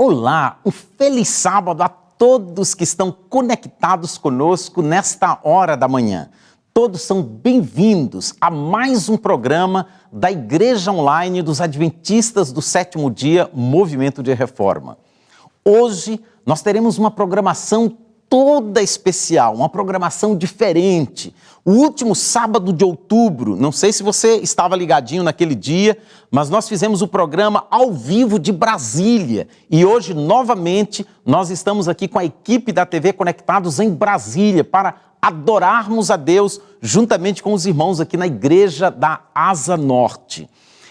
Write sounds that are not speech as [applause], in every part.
Olá, um feliz sábado a todos que estão conectados conosco nesta hora da manhã. Todos são bem-vindos a mais um programa da Igreja Online dos Adventistas do Sétimo Dia Movimento de Reforma. Hoje nós teremos uma programação toda especial, uma programação diferente. O último sábado de outubro, não sei se você estava ligadinho naquele dia, mas nós fizemos o programa ao vivo de Brasília. E hoje, novamente, nós estamos aqui com a equipe da TV Conectados em Brasília para adorarmos a Deus juntamente com os irmãos aqui na igreja da Asa Norte.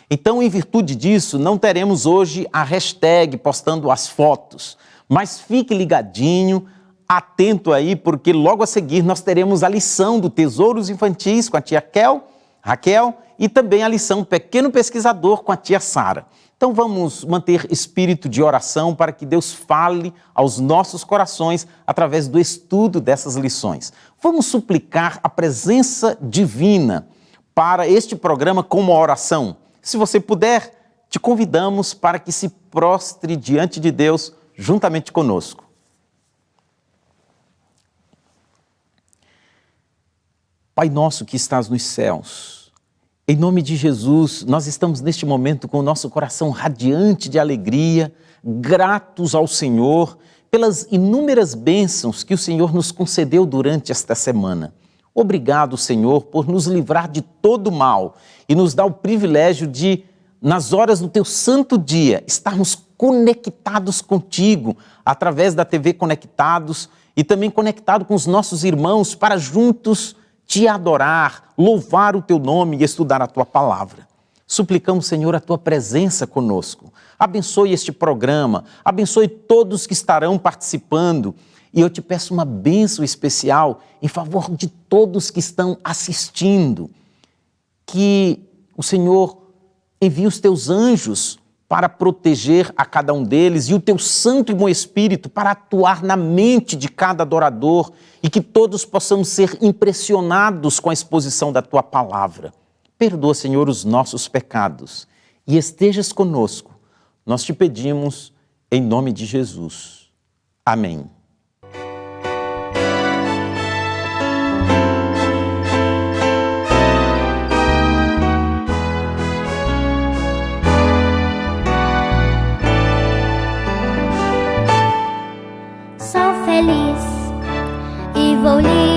Então, em virtude disso, não teremos hoje a hashtag postando as fotos, mas fique ligadinho atento aí, porque logo a seguir nós teremos a lição do Tesouros Infantis com a tia Kel, Raquel, e também a lição Pequeno Pesquisador com a tia Sara. Então vamos manter espírito de oração para que Deus fale aos nossos corações através do estudo dessas lições. Vamos suplicar a presença divina para este programa com uma oração. Se você puder, te convidamos para que se prostre diante de Deus juntamente conosco. Pai nosso que estás nos céus, em nome de Jesus, nós estamos neste momento com o nosso coração radiante de alegria, gratos ao Senhor pelas inúmeras bênçãos que o Senhor nos concedeu durante esta semana. Obrigado, Senhor, por nos livrar de todo mal e nos dar o privilégio de, nas horas do teu santo dia, estarmos conectados contigo através da TV Conectados e também conectado com os nossos irmãos para juntos te adorar, louvar o teu nome e estudar a tua palavra. Suplicamos, Senhor, a tua presença conosco. Abençoe este programa, abençoe todos que estarão participando. E eu te peço uma bênção especial em favor de todos que estão assistindo. Que o Senhor envie os teus anjos para proteger a cada um deles e o teu santo e bom Espírito para atuar na mente de cada adorador e que todos possamos ser impressionados com a exposição da tua palavra. Perdoa, Senhor, os nossos pecados e estejas conosco. Nós te pedimos em nome de Jesus. Amém. feliz. E vou lhe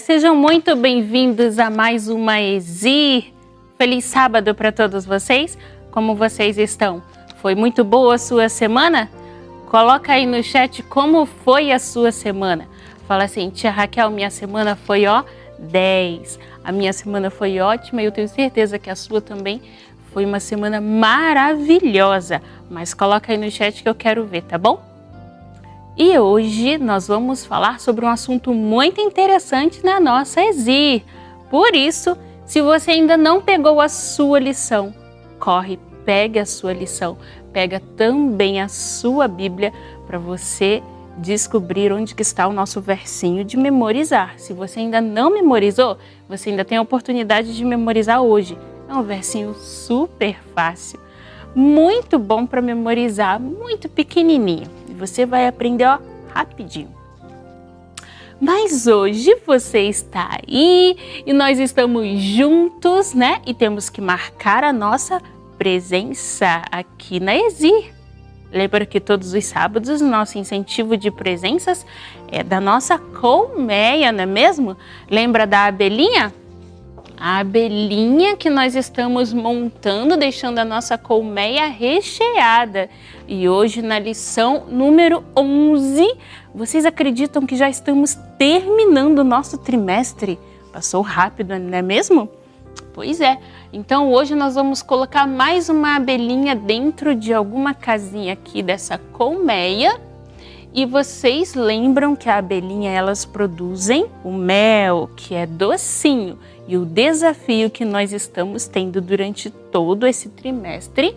Sejam muito bem-vindos a mais uma Exir. Feliz sábado para todos vocês. Como vocês estão? Foi muito boa a sua semana? Coloca aí no chat como foi a sua semana. Fala assim, tia Raquel, minha semana foi ó 10. A minha semana foi ótima e eu tenho certeza que a sua também foi uma semana maravilhosa. Mas coloca aí no chat que eu quero ver, tá bom? E hoje nós vamos falar sobre um assunto muito interessante na nossa Exir. Por isso, se você ainda não pegou a sua lição, corre, pegue a sua lição, pega também a sua Bíblia para você descobrir onde que está o nosso versinho de memorizar. Se você ainda não memorizou, você ainda tem a oportunidade de memorizar hoje. É um versinho super fácil, muito bom para memorizar, muito pequenininho você vai aprender ó, rapidinho. Mas hoje você está aí e nós estamos juntos, né? E temos que marcar a nossa presença aqui na Exir. Lembra que todos os sábados o nosso incentivo de presenças é da nossa colmeia, não é mesmo? Lembra da abelhinha? A abelhinha que nós estamos montando, deixando a nossa colmeia recheada. E hoje na lição número 11, vocês acreditam que já estamos terminando o nosso trimestre? Passou rápido, não é mesmo? Pois é. Então hoje nós vamos colocar mais uma abelhinha dentro de alguma casinha aqui dessa colmeia. E vocês lembram que a abelhinha elas produzem o mel, que é docinho. E o desafio que nós estamos tendo durante todo esse trimestre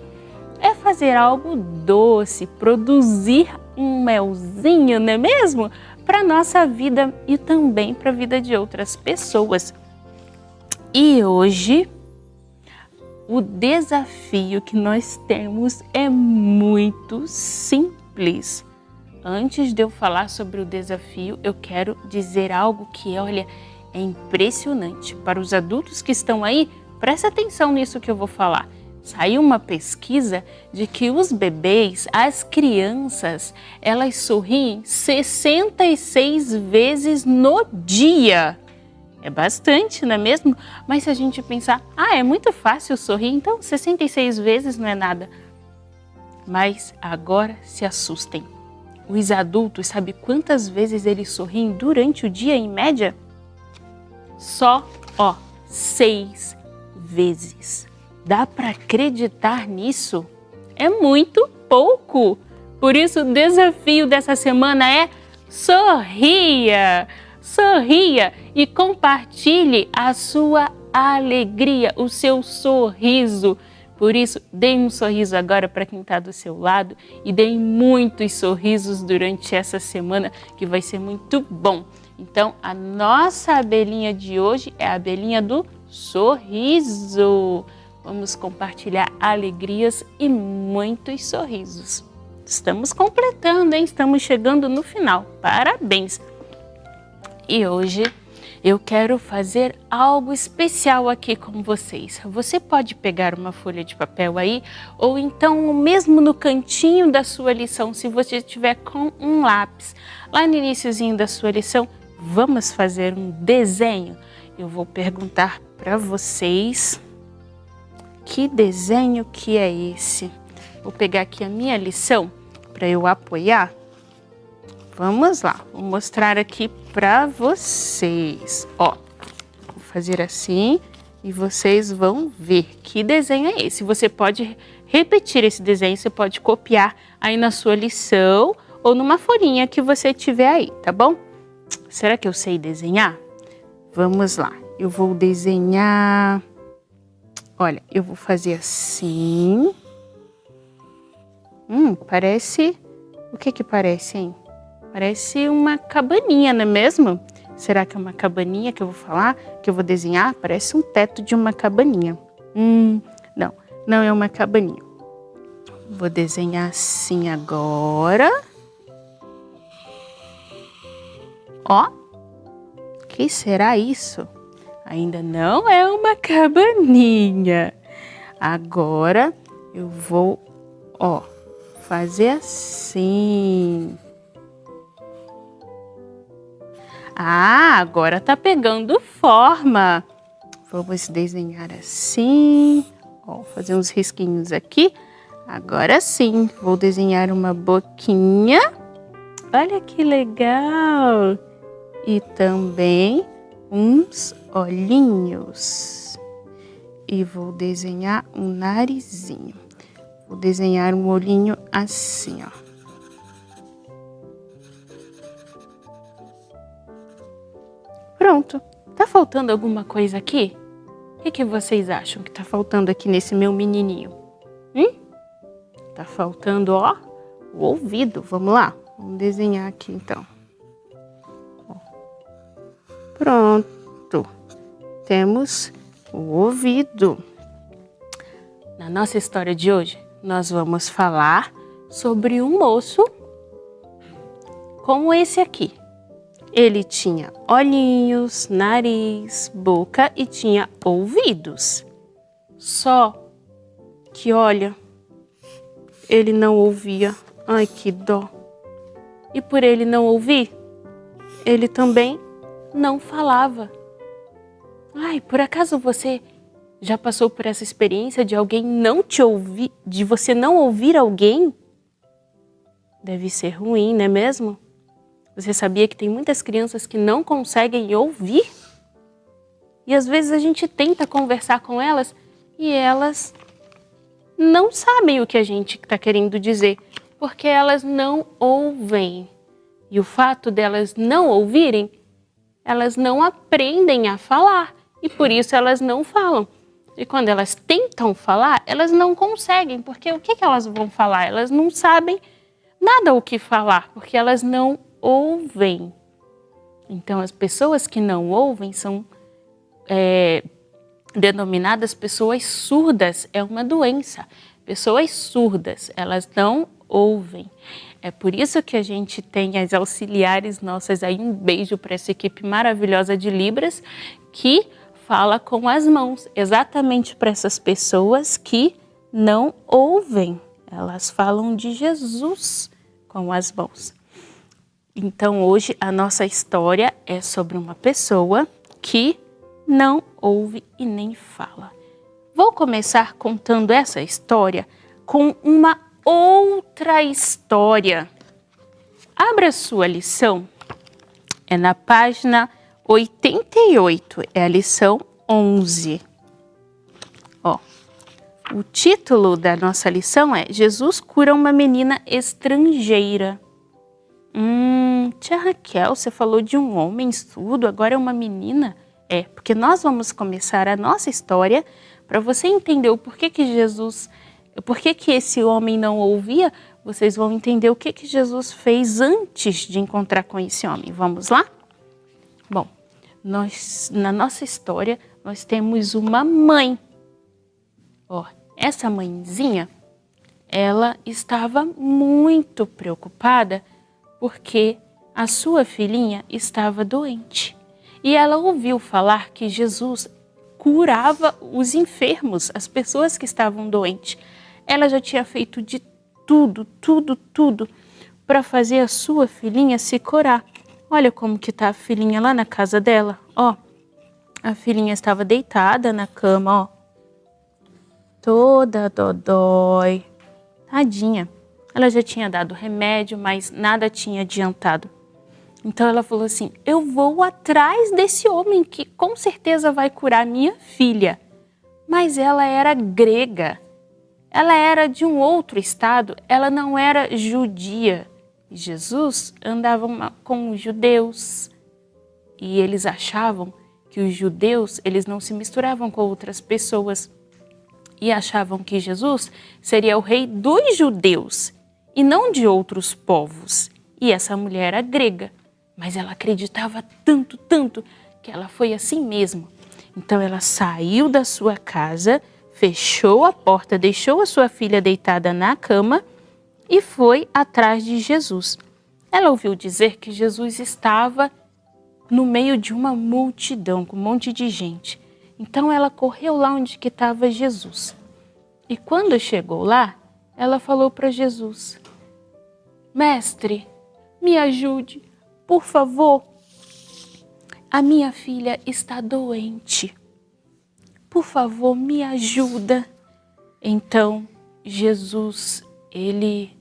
é fazer algo doce, produzir um melzinho, não é mesmo? Para nossa vida e também para a vida de outras pessoas. E hoje, o desafio que nós temos é muito simples. Antes de eu falar sobre o desafio, eu quero dizer algo que, olha, é impressionante. Para os adultos que estão aí, presta atenção nisso que eu vou falar. Saiu uma pesquisa de que os bebês, as crianças, elas sorriem 66 vezes no dia. É bastante, não é mesmo? Mas se a gente pensar, ah, é muito fácil sorrir, então 66 vezes não é nada. Mas agora se assustem. Os adultos, sabe quantas vezes eles sorriem durante o dia em média? Só, ó, seis vezes. Dá para acreditar nisso? É muito pouco. Por isso, o desafio dessa semana é sorria, sorria e compartilhe a sua alegria, o seu sorriso. Por isso, dê um sorriso agora para quem está do seu lado e dê muitos sorrisos durante essa semana que vai ser muito bom. Então, a nossa abelhinha de hoje é a abelhinha do sorriso. Vamos compartilhar alegrias e muitos sorrisos. Estamos completando, hein? Estamos chegando no final. Parabéns! E hoje eu quero fazer algo especial aqui com vocês. Você pode pegar uma folha de papel aí, ou então mesmo no cantinho da sua lição, se você estiver com um lápis. Lá no iníciozinho da sua lição, Vamos fazer um desenho? Eu vou perguntar para vocês que desenho que é esse. Vou pegar aqui a minha lição para eu apoiar. Vamos lá, vou mostrar aqui para vocês. Ó, vou fazer assim e vocês vão ver que desenho é esse. Você pode repetir esse desenho, você pode copiar aí na sua lição ou numa folhinha que você tiver aí, tá bom? Será que eu sei desenhar? Vamos lá. Eu vou desenhar... Olha, eu vou fazer assim. Hum, parece... O que que parece, hein? Parece uma cabaninha, não é mesmo? Será que é uma cabaninha que eu vou falar? Que eu vou desenhar? Parece um teto de uma cabaninha. Hum, não. Não é uma cabaninha. Vou desenhar assim agora. Ó, que será isso? Ainda não é uma cabaninha. Agora eu vou, ó, fazer assim. Ah, agora tá pegando forma. Vamos desenhar assim. Ó, fazer uns risquinhos aqui. Agora sim, vou desenhar uma boquinha. Olha que legal! E também uns olhinhos. E vou desenhar um narizinho. Vou desenhar um olhinho assim, ó. Pronto. Tá faltando alguma coisa aqui? O que, que vocês acham que tá faltando aqui nesse meu menininho? Hum? Tá faltando, ó, o ouvido. Vamos lá? Vamos desenhar aqui, então. Pronto. Temos o ouvido. Na nossa história de hoje, nós vamos falar sobre um moço como esse aqui. Ele tinha olhinhos, nariz, boca e tinha ouvidos. Só que, olha, ele não ouvia. Ai, que dó. E por ele não ouvir, ele também não falava. Ai, por acaso você já passou por essa experiência de alguém não te ouvir, de você não ouvir alguém? Deve ser ruim, não é mesmo? Você sabia que tem muitas crianças que não conseguem ouvir? E às vezes a gente tenta conversar com elas e elas não sabem o que a gente está querendo dizer, porque elas não ouvem. E o fato delas não ouvirem, elas não aprendem a falar e por isso elas não falam. E quando elas tentam falar, elas não conseguem, porque o que, que elas vão falar? Elas não sabem nada o que falar, porque elas não ouvem. Então, as pessoas que não ouvem são é, denominadas pessoas surdas. É uma doença. Pessoas surdas, elas não ouvem. É por isso que a gente tem as auxiliares nossas aí. Um beijo para essa equipe maravilhosa de Libras que fala com as mãos, exatamente para essas pessoas que não ouvem. Elas falam de Jesus com as mãos. Então hoje a nossa história é sobre uma pessoa que não ouve e nem fala. Vou começar contando essa história com uma outra história. Abra sua lição, é na página 88, é a lição 11. Ó, o título da nossa lição é Jesus cura uma menina estrangeira. Hum, tia Raquel, você falou de um homem surdo, agora é uma menina? É, porque nós vamos começar a nossa história para você entender o porquê que Jesus, o porquê que esse homem não ouvia, vocês vão entender o que que Jesus fez antes de encontrar com esse homem. Vamos lá? Bom, nós, na nossa história, nós temos uma mãe. Ó, essa mãezinha, ela estava muito preocupada porque a sua filhinha estava doente. E ela ouviu falar que Jesus curava os enfermos, as pessoas que estavam doentes. Ela já tinha feito de tudo, tudo, tudo para fazer a sua filhinha se curar. Olha como que tá a filhinha lá na casa dela, ó. A filhinha estava deitada na cama, ó. Toda dodói. Tadinha. Ela já tinha dado remédio, mas nada tinha adiantado. Então ela falou assim: Eu vou atrás desse homem que com certeza vai curar minha filha. Mas ela era grega. Ela era de um outro estado, ela não era judia. Jesus andava com os judeus e eles achavam que os judeus eles não se misturavam com outras pessoas e achavam que Jesus seria o rei dos judeus e não de outros povos. E essa mulher era grega, mas ela acreditava tanto, tanto, que ela foi assim mesmo. Então ela saiu da sua casa, fechou a porta, deixou a sua filha deitada na cama e foi atrás de Jesus. Ela ouviu dizer que Jesus estava no meio de uma multidão, com um monte de gente. Então ela correu lá onde que estava Jesus. E quando chegou lá, ela falou para Jesus, Mestre, me ajude, por favor. a minha filha está doente. Por favor, me ajuda. Então, Jesus, ele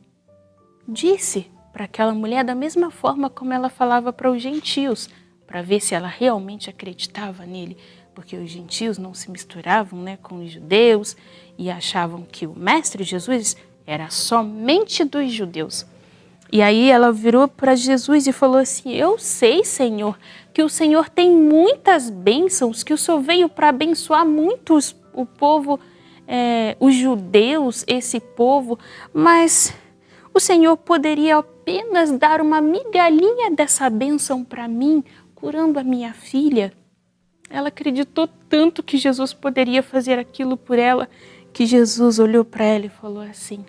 disse para aquela mulher da mesma forma como ela falava para os gentios, para ver se ela realmente acreditava nele, porque os gentios não se misturavam né, com os judeus e achavam que o mestre Jesus era somente dos judeus. E aí ela virou para Jesus e falou assim, eu sei, Senhor, que o Senhor tem muitas bênçãos, que o Senhor veio para abençoar muitos o povo, é, os judeus, esse povo, mas o Senhor poderia apenas dar uma migalhinha dessa bênção para mim, curando a minha filha. Ela acreditou tanto que Jesus poderia fazer aquilo por ela, que Jesus olhou para ela e falou assim,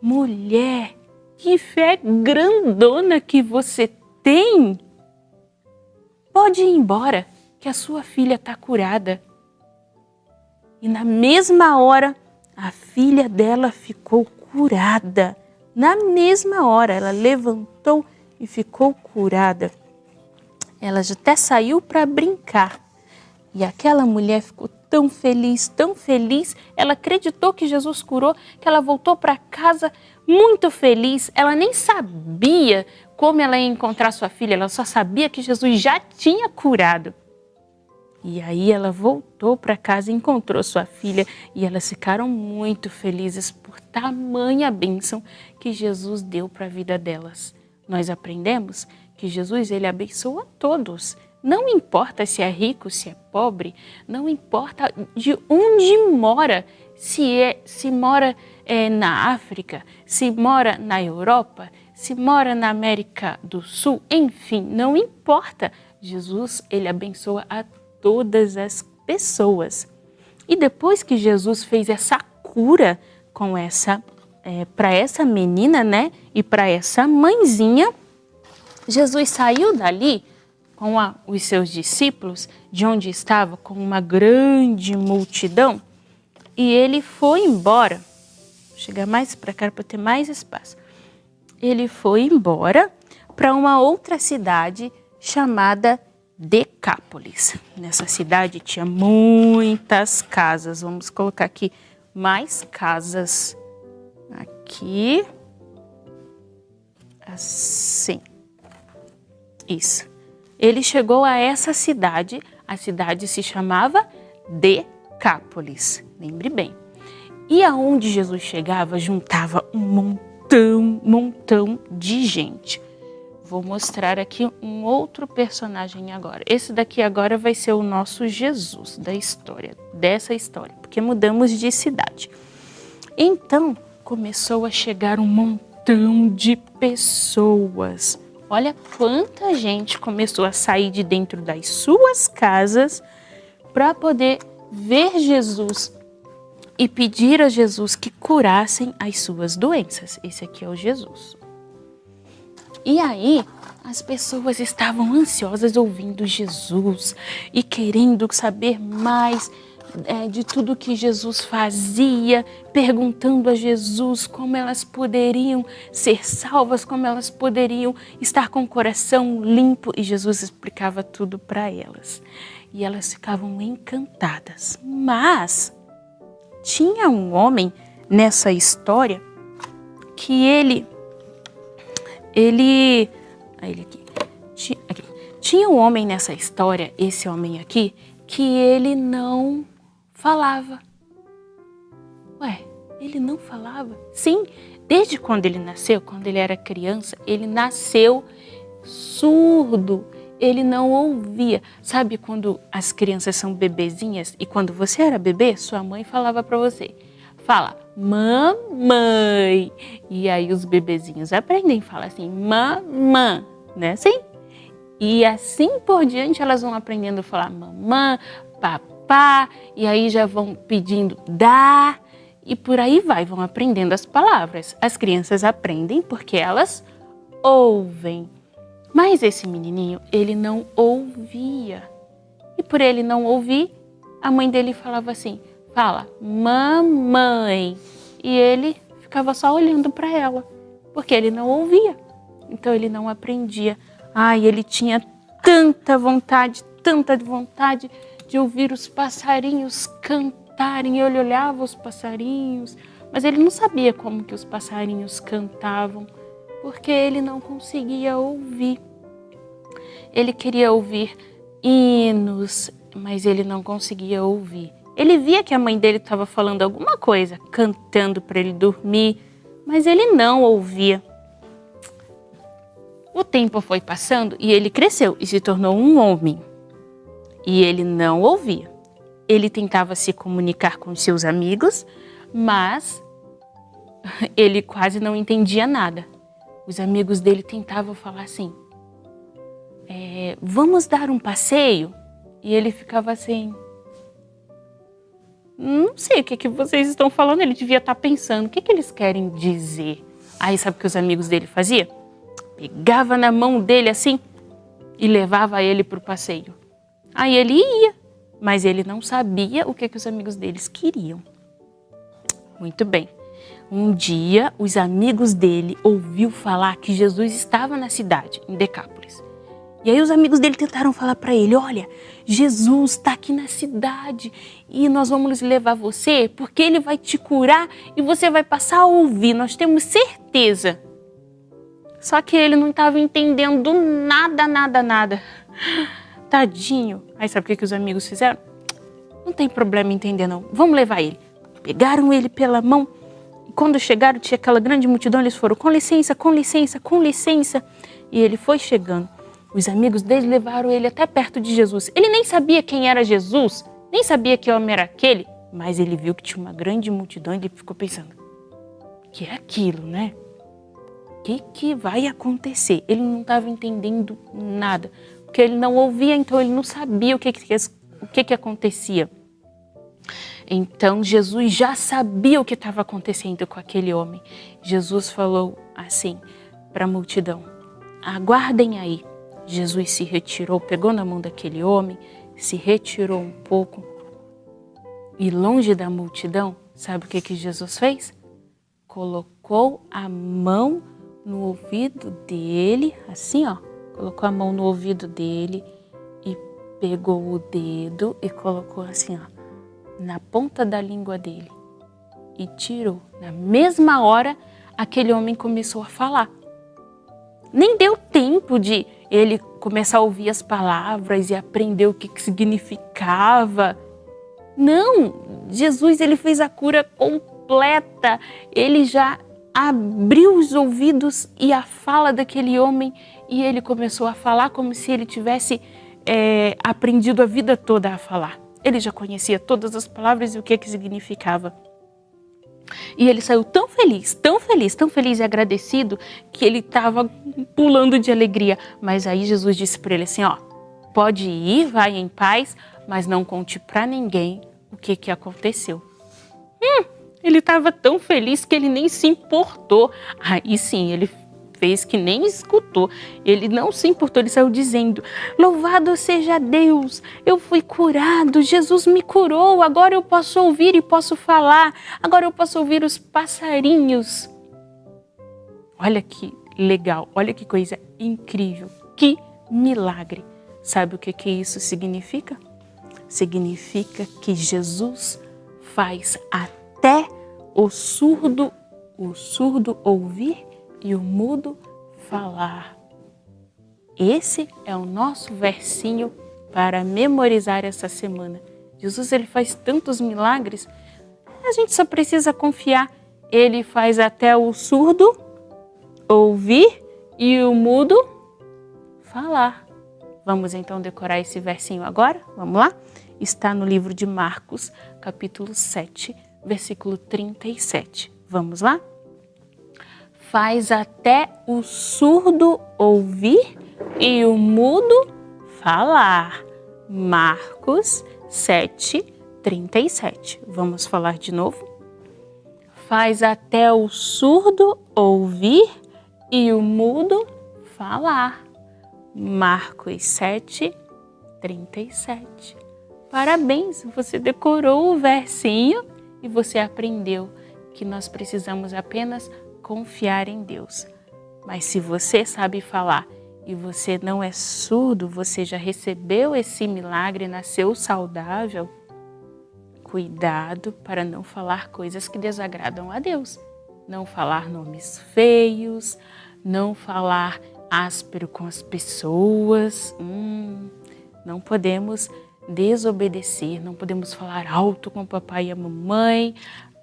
mulher, que fé grandona que você tem! Pode ir embora, que a sua filha está curada. E na mesma hora, a filha dela ficou curada. Na mesma hora, ela levantou e ficou curada. Ela até saiu para brincar. E aquela mulher ficou tão feliz, tão feliz, ela acreditou que Jesus curou, que ela voltou para casa muito feliz. Ela nem sabia como ela ia encontrar sua filha, ela só sabia que Jesus já tinha curado. E aí ela voltou para casa e encontrou sua filha e elas ficaram muito felizes por tamanha bênção que Jesus deu para a vida delas. Nós aprendemos que Jesus ele abençoa todos, não importa se é rico, se é pobre, não importa de onde mora, se, é, se mora é, na África, se mora na Europa, se mora na América do Sul, enfim, não importa. Jesus, ele abençoa a todas as pessoas. E depois que Jesus fez essa cura com essa, é, para essa menina, né, e para essa mãezinha, Jesus saiu dali com a, os seus discípulos, de onde estava, com uma grande multidão, e ele foi embora. Vou chegar mais para cá para ter mais espaço. Ele foi embora para uma outra cidade chamada Decápolis. Nessa cidade tinha muitas casas. Vamos colocar aqui mais casas. Aqui. Assim. Isso ele chegou a essa cidade, a cidade se chamava Decápolis, lembre bem. E aonde Jesus chegava, juntava um montão, montão de gente. Vou mostrar aqui um outro personagem agora. Esse daqui agora vai ser o nosso Jesus da história, dessa história, porque mudamos de cidade. Então, começou a chegar um montão de pessoas Olha quanta gente começou a sair de dentro das suas casas para poder ver Jesus e pedir a Jesus que curassem as suas doenças. Esse aqui é o Jesus. E aí, as pessoas estavam ansiosas ouvindo Jesus e querendo saber mais é, de tudo que Jesus fazia, perguntando a Jesus como elas poderiam ser salvas, como elas poderiam estar com o coração limpo. E Jesus explicava tudo para elas. E elas ficavam encantadas. Mas tinha um homem nessa história que ele, ele, ele aqui, tinha, aqui, tinha um homem nessa história, esse homem aqui, que ele não falava. Ué, ele não falava? Sim, desde quando ele nasceu, quando ele era criança, ele nasceu surdo. Ele não ouvia. Sabe quando as crianças são bebezinhas e quando você era bebê, sua mãe falava para você, fala, mamãe. E aí os bebezinhos aprendem, fala assim, mamã, né assim? E assim por diante elas vão aprendendo a falar mamã, papai pá, e aí já vão pedindo dá, e por aí vai, vão aprendendo as palavras. As crianças aprendem porque elas ouvem. Mas esse menininho, ele não ouvia. E por ele não ouvir, a mãe dele falava assim, fala, mamãe. E ele ficava só olhando para ela, porque ele não ouvia. Então ele não aprendia. Ah, ele tinha tanta vontade, tanta vontade de ouvir os passarinhos cantarem. Ele olhava os passarinhos, mas ele não sabia como que os passarinhos cantavam, porque ele não conseguia ouvir. Ele queria ouvir hinos, mas ele não conseguia ouvir. Ele via que a mãe dele estava falando alguma coisa, cantando para ele dormir, mas ele não ouvia. O tempo foi passando e ele cresceu e se tornou um homem. E ele não ouvia. Ele tentava se comunicar com seus amigos, mas [laughs] ele quase não entendia nada. Os amigos dele tentavam falar assim, é, vamos dar um passeio? E ele ficava assim, não sei o que, que vocês estão falando, ele devia estar pensando, o que, que eles querem dizer? Aí sabe o que os amigos dele faziam? Pegava na mão dele assim e levava ele para o passeio. Aí ele ia, mas ele não sabia o que, que os amigos deles queriam. Muito bem. Um dia, os amigos dele ouviu falar que Jesus estava na cidade, em Decápolis. E aí os amigos dele tentaram falar para ele, olha, Jesus está aqui na cidade e nós vamos levar você porque ele vai te curar e você vai passar a ouvir, nós temos certeza. Só que ele não estava entendendo nada, nada, nada. Tadinho. Aí sabe o que, que os amigos fizeram? Não tem problema entender não, vamos levar ele. Pegaram ele pela mão quando chegaram tinha aquela grande multidão, eles foram com licença, com licença, com licença. E ele foi chegando. Os amigos dele levaram ele até perto de Jesus. Ele nem sabia quem era Jesus, nem sabia que homem era aquele, mas ele viu que tinha uma grande multidão e ele ficou pensando, que é aquilo, né? O que, que vai acontecer? Ele não estava entendendo nada, porque ele não ouvia, então ele não sabia o que, que, o que, que acontecia. Então Jesus já sabia o que estava acontecendo com aquele homem. Jesus falou assim para a multidão, aguardem aí, Jesus se retirou, pegou na mão daquele homem, se retirou um pouco e longe da multidão, sabe o que, que Jesus fez? Colocou a mão no ouvido dele, assim ó, colocou a mão no ouvido dele e pegou o dedo e colocou assim ó, na ponta da língua dele e tirou. Na mesma hora, aquele homem começou a falar. Nem deu tempo de ele começar a ouvir as palavras e aprender o que, que significava. Não, Jesus ele fez a cura completa, ele já abriu os ouvidos e a fala daquele homem e ele começou a falar como se ele tivesse é, aprendido a vida toda a falar. Ele já conhecia todas as palavras e o que, que significava. E ele saiu tão feliz, tão feliz, tão feliz e agradecido que ele estava pulando de alegria. Mas aí Jesus disse para ele assim, ó, pode ir, vai em paz, mas não conte para ninguém o que, que aconteceu. Hum, ele estava tão feliz que ele nem se importou. Aí sim, ele fez que nem escutou. Ele não se importou, ele saiu dizendo, louvado seja Deus, eu fui curado, Jesus me curou, agora eu posso ouvir e posso falar, agora eu posso ouvir os passarinhos. Olha que legal, olha que coisa incrível, que milagre. Sabe o que, que isso significa? Significa que Jesus faz até o surdo, o surdo ouvir e o mudo falar. Esse é o nosso versinho para memorizar essa semana. Jesus ele faz tantos milagres, a gente só precisa confiar. Ele faz até o surdo ouvir e o mudo falar. Vamos então decorar esse versinho agora? Vamos lá? Está no livro de Marcos, capítulo 7, versículo 37. Vamos lá? Faz até o surdo ouvir e o mudo falar. Marcos 7, 37. Vamos falar de novo? Faz até o surdo ouvir e o mudo falar. Marcos 7, 37. Parabéns, você decorou o versinho e você aprendeu que nós precisamos apenas confiar em Deus. Mas se você sabe falar e você não é surdo, você já recebeu esse milagre, nasceu saudável, cuidado para não falar coisas que desagradam a Deus. Não falar nomes feios, não falar áspero com as pessoas. Hum, não podemos desobedecer, não podemos falar alto com o papai e a mamãe.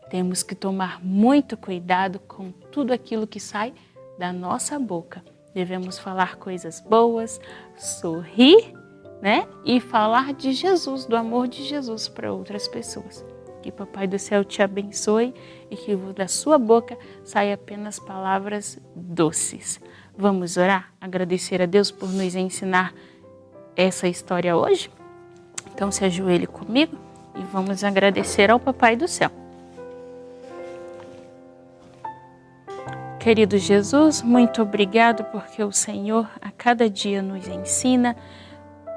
Temos que tomar muito cuidado com tudo aquilo que sai da nossa boca. Devemos falar coisas boas, sorrir, né? E falar de Jesus, do amor de Jesus para outras pessoas. Que Papai do Céu te abençoe e que da sua boca saia apenas palavras doces. Vamos orar? Agradecer a Deus por nos ensinar essa história hoje? Então se ajoelhe comigo e vamos agradecer ao Papai do Céu. Querido Jesus, muito obrigado porque o Senhor a cada dia nos ensina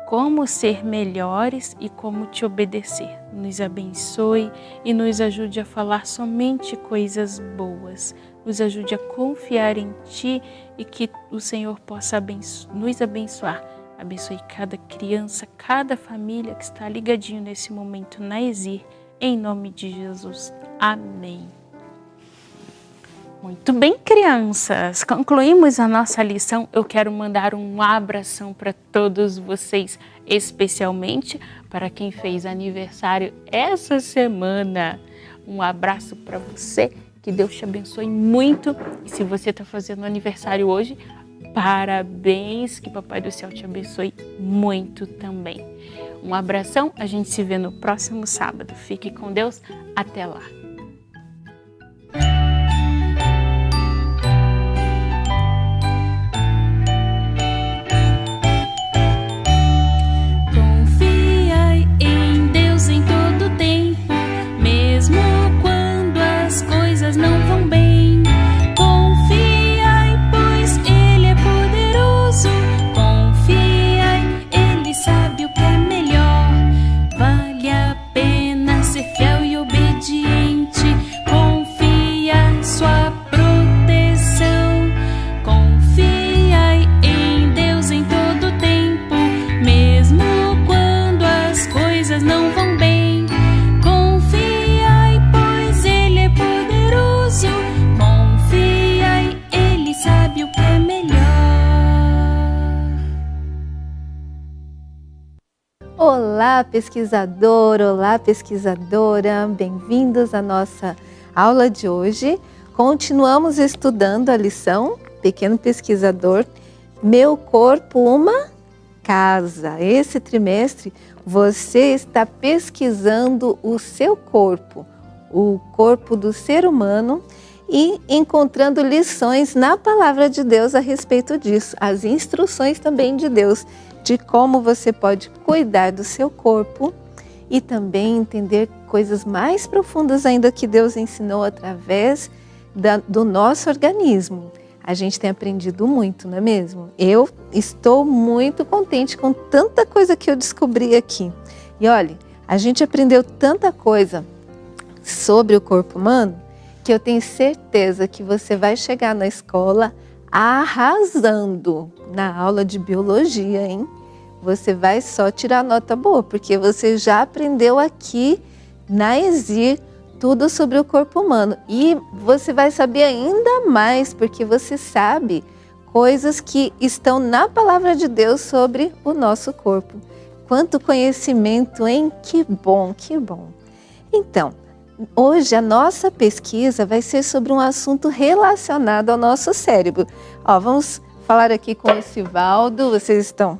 como ser melhores e como te obedecer. Nos abençoe e nos ajude a falar somente coisas boas. Nos ajude a confiar em Ti e que o Senhor possa abenço nos abençoar. Abençoe cada criança, cada família que está ligadinho nesse momento na Exir. Em nome de Jesus. Amém. Muito bem, crianças. Concluímos a nossa lição. Eu quero mandar um abração para todos vocês, especialmente para quem fez aniversário essa semana. Um abraço para você. Que Deus te abençoe muito. E se você está fazendo aniversário hoje, parabéns. Que Papai do Céu te abençoe muito também. Um abração. A gente se vê no próximo sábado. Fique com Deus. Até lá. Pesquisador! Olá, pesquisadora! Bem-vindos à nossa aula de hoje. Continuamos estudando a lição Pequeno Pesquisador, Meu Corpo, uma Casa. Esse trimestre você está pesquisando o seu corpo, o corpo do ser humano e encontrando lições na palavra de Deus a respeito disso, as instruções também de Deus de como você pode cuidar do seu corpo e também entender coisas mais profundas ainda que Deus ensinou através da, do nosso organismo. A gente tem aprendido muito, não é mesmo? Eu estou muito contente com tanta coisa que eu descobri aqui. E olha, a gente aprendeu tanta coisa sobre o corpo humano que eu tenho certeza que você vai chegar na escola arrasando na aula de biologia, hein? Você vai só tirar nota boa, porque você já aprendeu aqui na ESIR tudo sobre o corpo humano. E você vai saber ainda mais, porque você sabe coisas que estão na palavra de Deus sobre o nosso corpo. Quanto conhecimento, hein? Que bom, que bom. Então, Hoje a nossa pesquisa vai ser sobre um assunto relacionado ao nosso cérebro. Ó, vamos falar aqui com o Sivaldo. Vocês estão...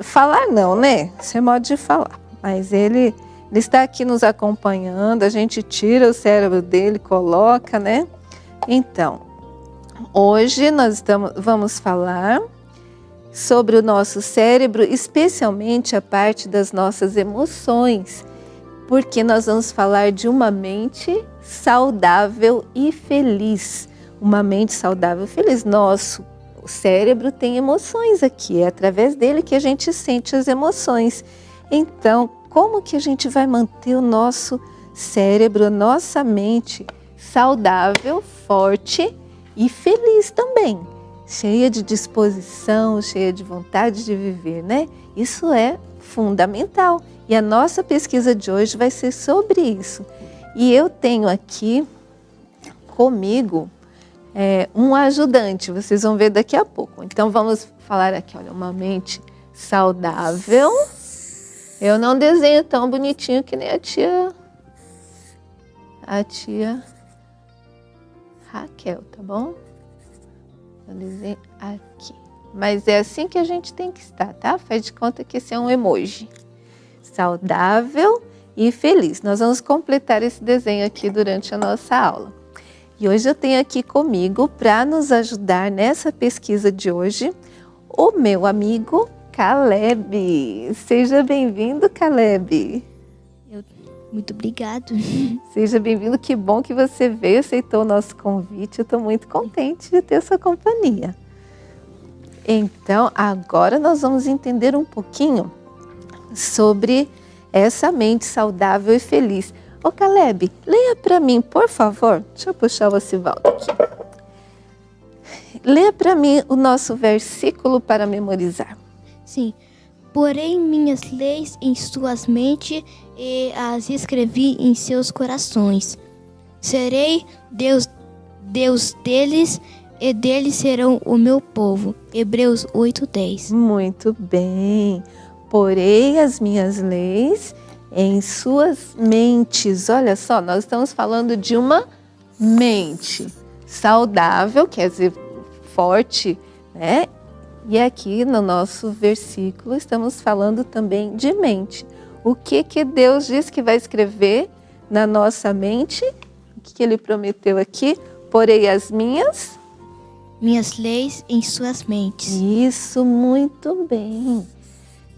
Falar não, né? Isso é modo de falar. Mas ele, ele está aqui nos acompanhando. A gente tira o cérebro dele, coloca, né? Então, hoje nós estamos, vamos falar sobre o nosso cérebro, especialmente a parte das nossas emoções porque nós vamos falar de uma mente saudável e feliz. Uma mente saudável e feliz. Nosso cérebro tem emoções aqui, é através dele que a gente sente as emoções. Então, como que a gente vai manter o nosso cérebro, a nossa mente saudável, forte e feliz também? cheia de disposição, cheia de vontade de viver, né? Isso é fundamental. E a nossa pesquisa de hoje vai ser sobre isso. E eu tenho aqui comigo é, um ajudante, vocês vão ver daqui a pouco. Então vamos falar aqui, olha, uma mente saudável. Eu não desenho tão bonitinho que nem a tia, a tia Raquel, tá bom? Eu desenho aqui. Mas é assim que a gente tem que estar, tá? Faz de conta que esse é um emoji. Saudável e feliz. Nós vamos completar esse desenho aqui durante a nossa aula. E hoje eu tenho aqui comigo, para nos ajudar nessa pesquisa de hoje, o meu amigo Caleb. Seja bem-vindo, Caleb. Eu, muito obrigado. Seja bem-vindo, que bom que você veio, aceitou o nosso convite. Eu estou muito contente de ter sua companhia. Então, agora nós vamos entender um pouquinho sobre essa mente saudável e feliz. Ô Caleb, leia para mim, por favor. Deixa eu puxar o Osivaldo aqui. Leia para mim o nosso versículo para memorizar. Sim. Porém, minhas leis em suas mentes e as escrevi em seus corações. Serei Deus, Deus deles e deles serão o meu povo. Hebreus 8:10. Muito bem. Porei as minhas leis em suas mentes. Olha só, nós estamos falando de uma mente saudável, quer dizer, forte, né? E aqui no nosso versículo estamos falando também de mente. O que que Deus diz que vai escrever na nossa mente? O que, que ele prometeu aqui? Porei as minhas minhas leis em suas mentes. Isso, muito bem.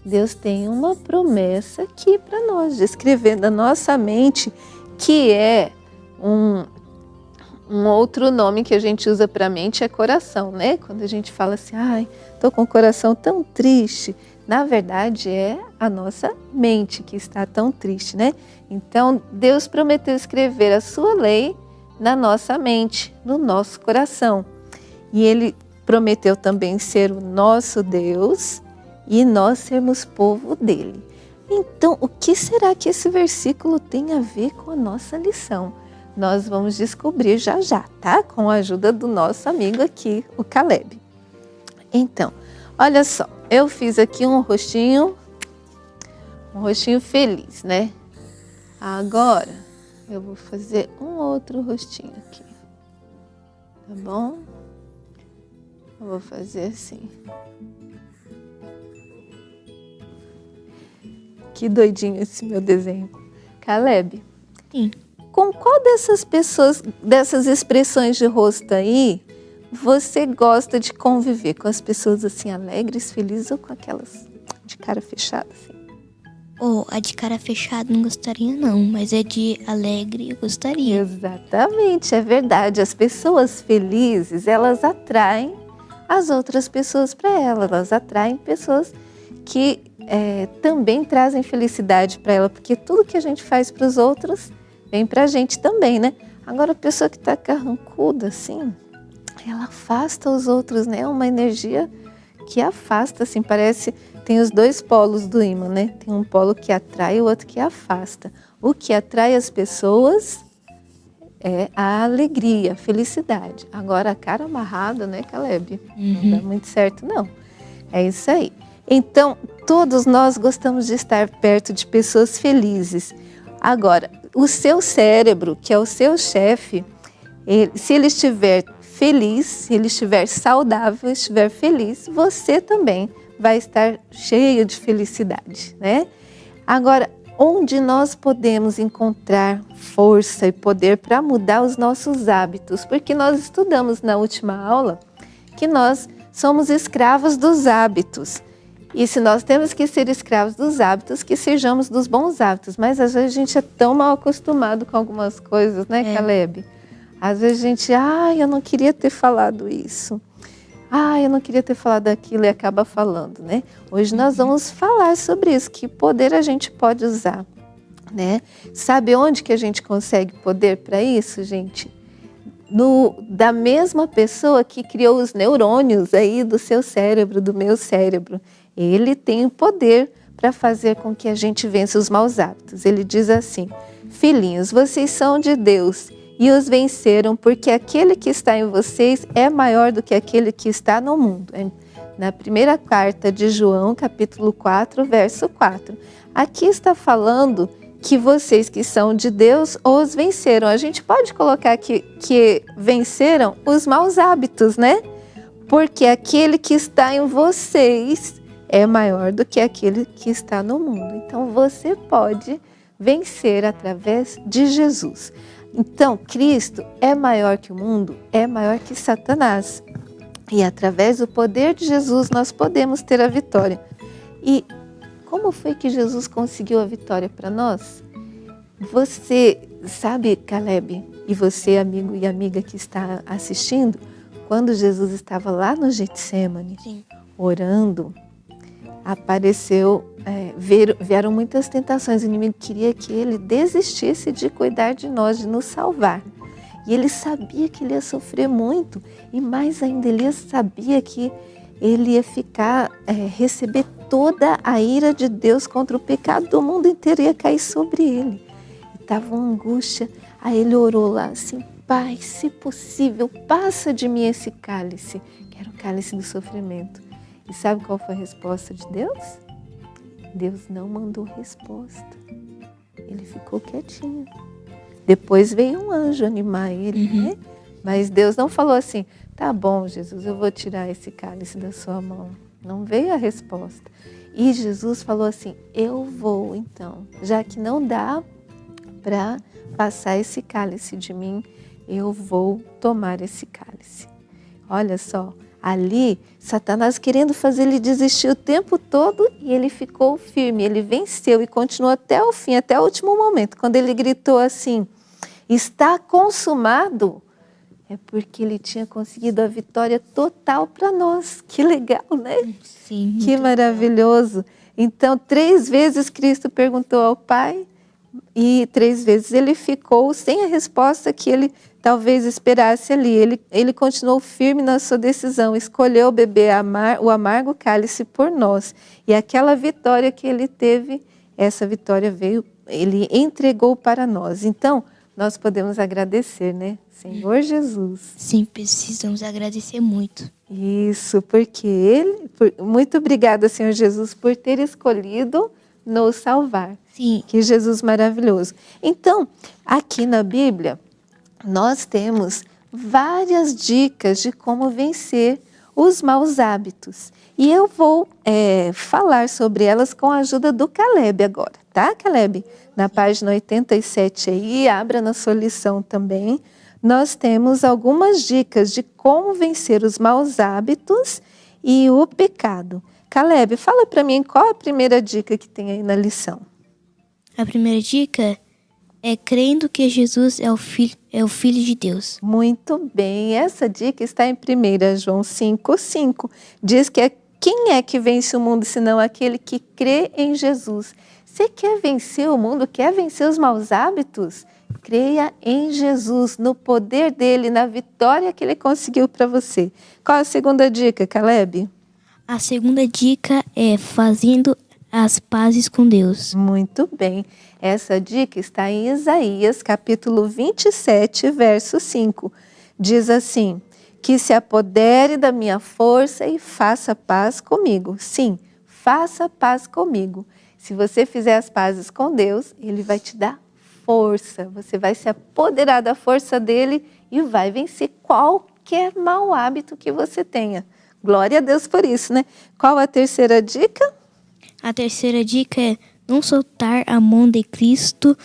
Deus tem uma promessa aqui para nós, de escrever na nossa mente, que é um, um outro nome que a gente usa para mente é coração, né? Quando a gente fala assim, ai, tô com o coração tão triste, na verdade é a nossa mente que está tão triste, né? Então, Deus prometeu escrever a sua lei na nossa mente, no nosso coração. E ele prometeu também ser o nosso Deus e nós sermos povo dele. Então, o que será que esse versículo tem a ver com a nossa lição? Nós vamos descobrir já já, tá? Com a ajuda do nosso amigo aqui, o Caleb. Então, olha só, eu fiz aqui um rostinho, um rostinho feliz, né? Agora, eu vou fazer um outro rostinho aqui, tá bom? Eu vou fazer assim. Que doidinho esse meu desenho. Caleb. Sim. Com qual dessas pessoas, dessas expressões de rosto aí, você gosta de conviver? Com as pessoas assim alegres, felizes ou com aquelas de cara fechada assim? Oh, a de cara fechada não gostaria não, mas é de alegre eu gostaria. Exatamente, é verdade. As pessoas felizes, elas atraem as outras pessoas para ela. Elas atraem pessoas que é, também trazem felicidade para ela, porque tudo que a gente faz para os outros vem para a gente também, né? Agora, a pessoa que está carrancuda assim, ela afasta os outros, né? É uma energia que afasta, assim, parece. Tem os dois polos do imã, né? Tem um polo que atrai e o outro que afasta. O que atrai as pessoas é a alegria, a felicidade. Agora, a cara amarrada, né, Caleb? Uhum. Não dá muito certo, não. É isso aí. Então, todos nós gostamos de estar perto de pessoas felizes. Agora, o seu cérebro, que é o seu chefe, ele, se ele estiver feliz, se ele estiver saudável, estiver feliz, você também vai estar cheio de felicidade, né? Agora, onde nós podemos encontrar força e poder para mudar os nossos hábitos, porque nós estudamos na última aula que nós somos escravos dos hábitos. E se nós temos que ser escravos dos hábitos, que sejamos dos bons hábitos. Mas às vezes a gente é tão mal acostumado com algumas coisas, né, é. Caleb? Às vezes a gente, ai, eu não queria ter falado isso. Ah, eu não queria ter falado aquilo e acaba falando, né? Hoje nós uhum. vamos falar sobre isso, que poder a gente pode usar, né? Sabe onde que a gente consegue poder para isso, gente? no, da mesma pessoa que criou os neurônios aí do seu cérebro, do meu cérebro. Ele tem o poder para fazer com que a gente vença os maus hábitos. Ele diz assim: Filhinhos, vocês são de Deus e os venceram, porque aquele que está em vocês é maior do que aquele que está no mundo. É na primeira carta de João, capítulo 4, verso 4. Aqui está falando que vocês que são de Deus os venceram. A gente pode colocar que, que venceram os maus hábitos, né? Porque aquele que está em vocês é maior do que aquele que está no mundo. Então você pode vencer através de Jesus. Então, Cristo é maior que o mundo, é maior que Satanás. E através do poder de Jesus nós podemos ter a vitória. E como foi que Jesus conseguiu a vitória para nós? Você sabe, Caleb, e você, amigo e amiga que está assistindo, quando Jesus estava lá no Getsemane, Sim. orando, apareceu, é, vieram muitas tentações. O inimigo queria que ele desistisse de cuidar de nós, de nos salvar. E ele sabia que ele ia sofrer muito, e mais ainda, ele sabia que ele ia ficar, é, receber toda a ira de Deus contra o pecado do mundo inteiro, ia cair sobre ele. Estava uma angústia, aí ele orou lá assim, Pai, se possível, passa de mim esse cálice, que era o cálice do sofrimento. E sabe qual foi a resposta de Deus? Deus não mandou resposta. Ele ficou quietinho. Depois veio um anjo animar ele, uhum. né? Mas Deus não falou assim: tá bom, Jesus, eu vou tirar esse cálice da sua mão. Não veio a resposta. E Jesus falou assim: eu vou então, já que não dá para passar esse cálice de mim, eu vou tomar esse cálice. Olha só, ali Satanás querendo fazer ele desistir o tempo todo e ele ficou firme, ele venceu e continuou até o fim, até o último momento, quando ele gritou assim: está consumado, é porque ele tinha conseguido a vitória total para nós. Que legal, né? Sim. Que maravilhoso. Legal. Então, três vezes Cristo perguntou ao Pai e três vezes ele ficou sem a resposta que ele talvez esperasse ali. Ele, ele continuou firme na sua decisão, escolheu beber amar, o amargo cálice por nós. E aquela vitória que ele teve, essa vitória veio, ele entregou para nós. Então, nós podemos agradecer, né? Senhor Jesus. Sim, precisamos agradecer muito. Isso, porque Ele. Por, muito obrigada, Senhor Jesus, por ter escolhido nos salvar. Sim. Que Jesus maravilhoso. Então, aqui na Bíblia, nós temos várias dicas de como vencer os maus hábitos. E eu vou é, falar sobre elas com a ajuda do Caleb agora, tá, Caleb? Na página 87 aí, abra na sua lição também, nós temos algumas dicas de como vencer os maus hábitos e o pecado. Caleb, fala para mim qual a primeira dica que tem aí na lição. A primeira dica é crendo que Jesus é o Filho, é o filho de Deus. Muito bem, essa dica está em 1 João 5,5. Diz que é quem é que vence o mundo senão aquele que crê em Jesus? Você quer vencer o mundo, quer vencer os maus hábitos? Creia em Jesus, no poder dele, na vitória que ele conseguiu para você. Qual a segunda dica, Caleb? A segunda dica é fazendo as pazes com Deus. Muito bem. Essa dica está em Isaías, capítulo 27, verso 5. Diz assim: Que se apodere da minha força e faça paz comigo. Sim, faça paz comigo. Se você fizer as pazes com Deus, Ele vai te dar força. Você vai se apoderar da força dele e vai vencer qualquer mau hábito que você tenha. Glória a Deus por isso, né? Qual a terceira dica? A terceira dica é não soltar a mão de Cristo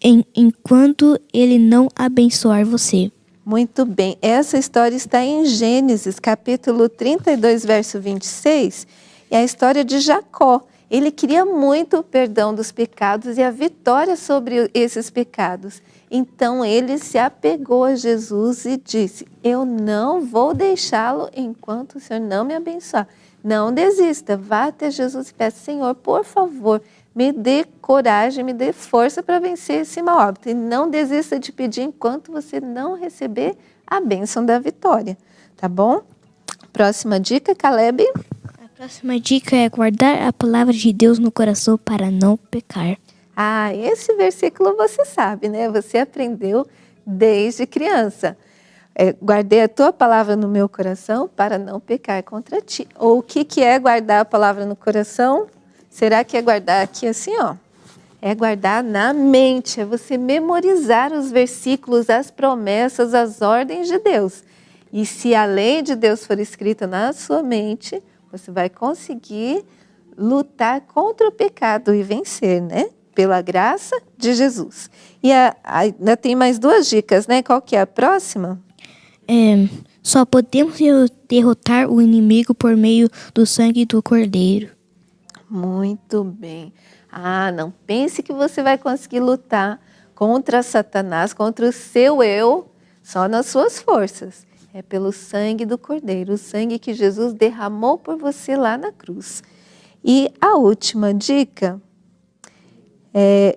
em, enquanto ele não abençoar você. Muito bem. Essa história está em Gênesis, capítulo 32, verso 26. É a história de Jacó. Ele queria muito o perdão dos pecados e a vitória sobre esses pecados. Então ele se apegou a Jesus e disse: Eu não vou deixá-lo enquanto o Senhor não me abençoar. Não desista, vá até Jesus e peça, Senhor, por favor, me dê coragem, me dê força para vencer esse mau hábito. E não desista de pedir enquanto você não receber a bênção da vitória, tá bom? Próxima dica, Caleb. A próxima dica é guardar a palavra de Deus no coração para não pecar. Ah, esse versículo você sabe, né? Você aprendeu desde criança. É, guardei a tua palavra no meu coração para não pecar contra ti. Ou o que, que é guardar a palavra no coração? Será que é guardar aqui assim, ó? É guardar na mente, é você memorizar os versículos, as promessas, as ordens de Deus. E se a lei de Deus for escrita na sua mente, você vai conseguir lutar contra o pecado e vencer, né? Pela graça de Jesus. E ainda tem mais duas dicas, né? Qual que é a próxima? É, só podemos derrotar o inimigo por meio do sangue do cordeiro. Muito bem. Ah, não pense que você vai conseguir lutar contra Satanás, contra o seu eu, só nas suas forças. É pelo sangue do Cordeiro, o sangue que Jesus derramou por você lá na cruz. E a última dica é,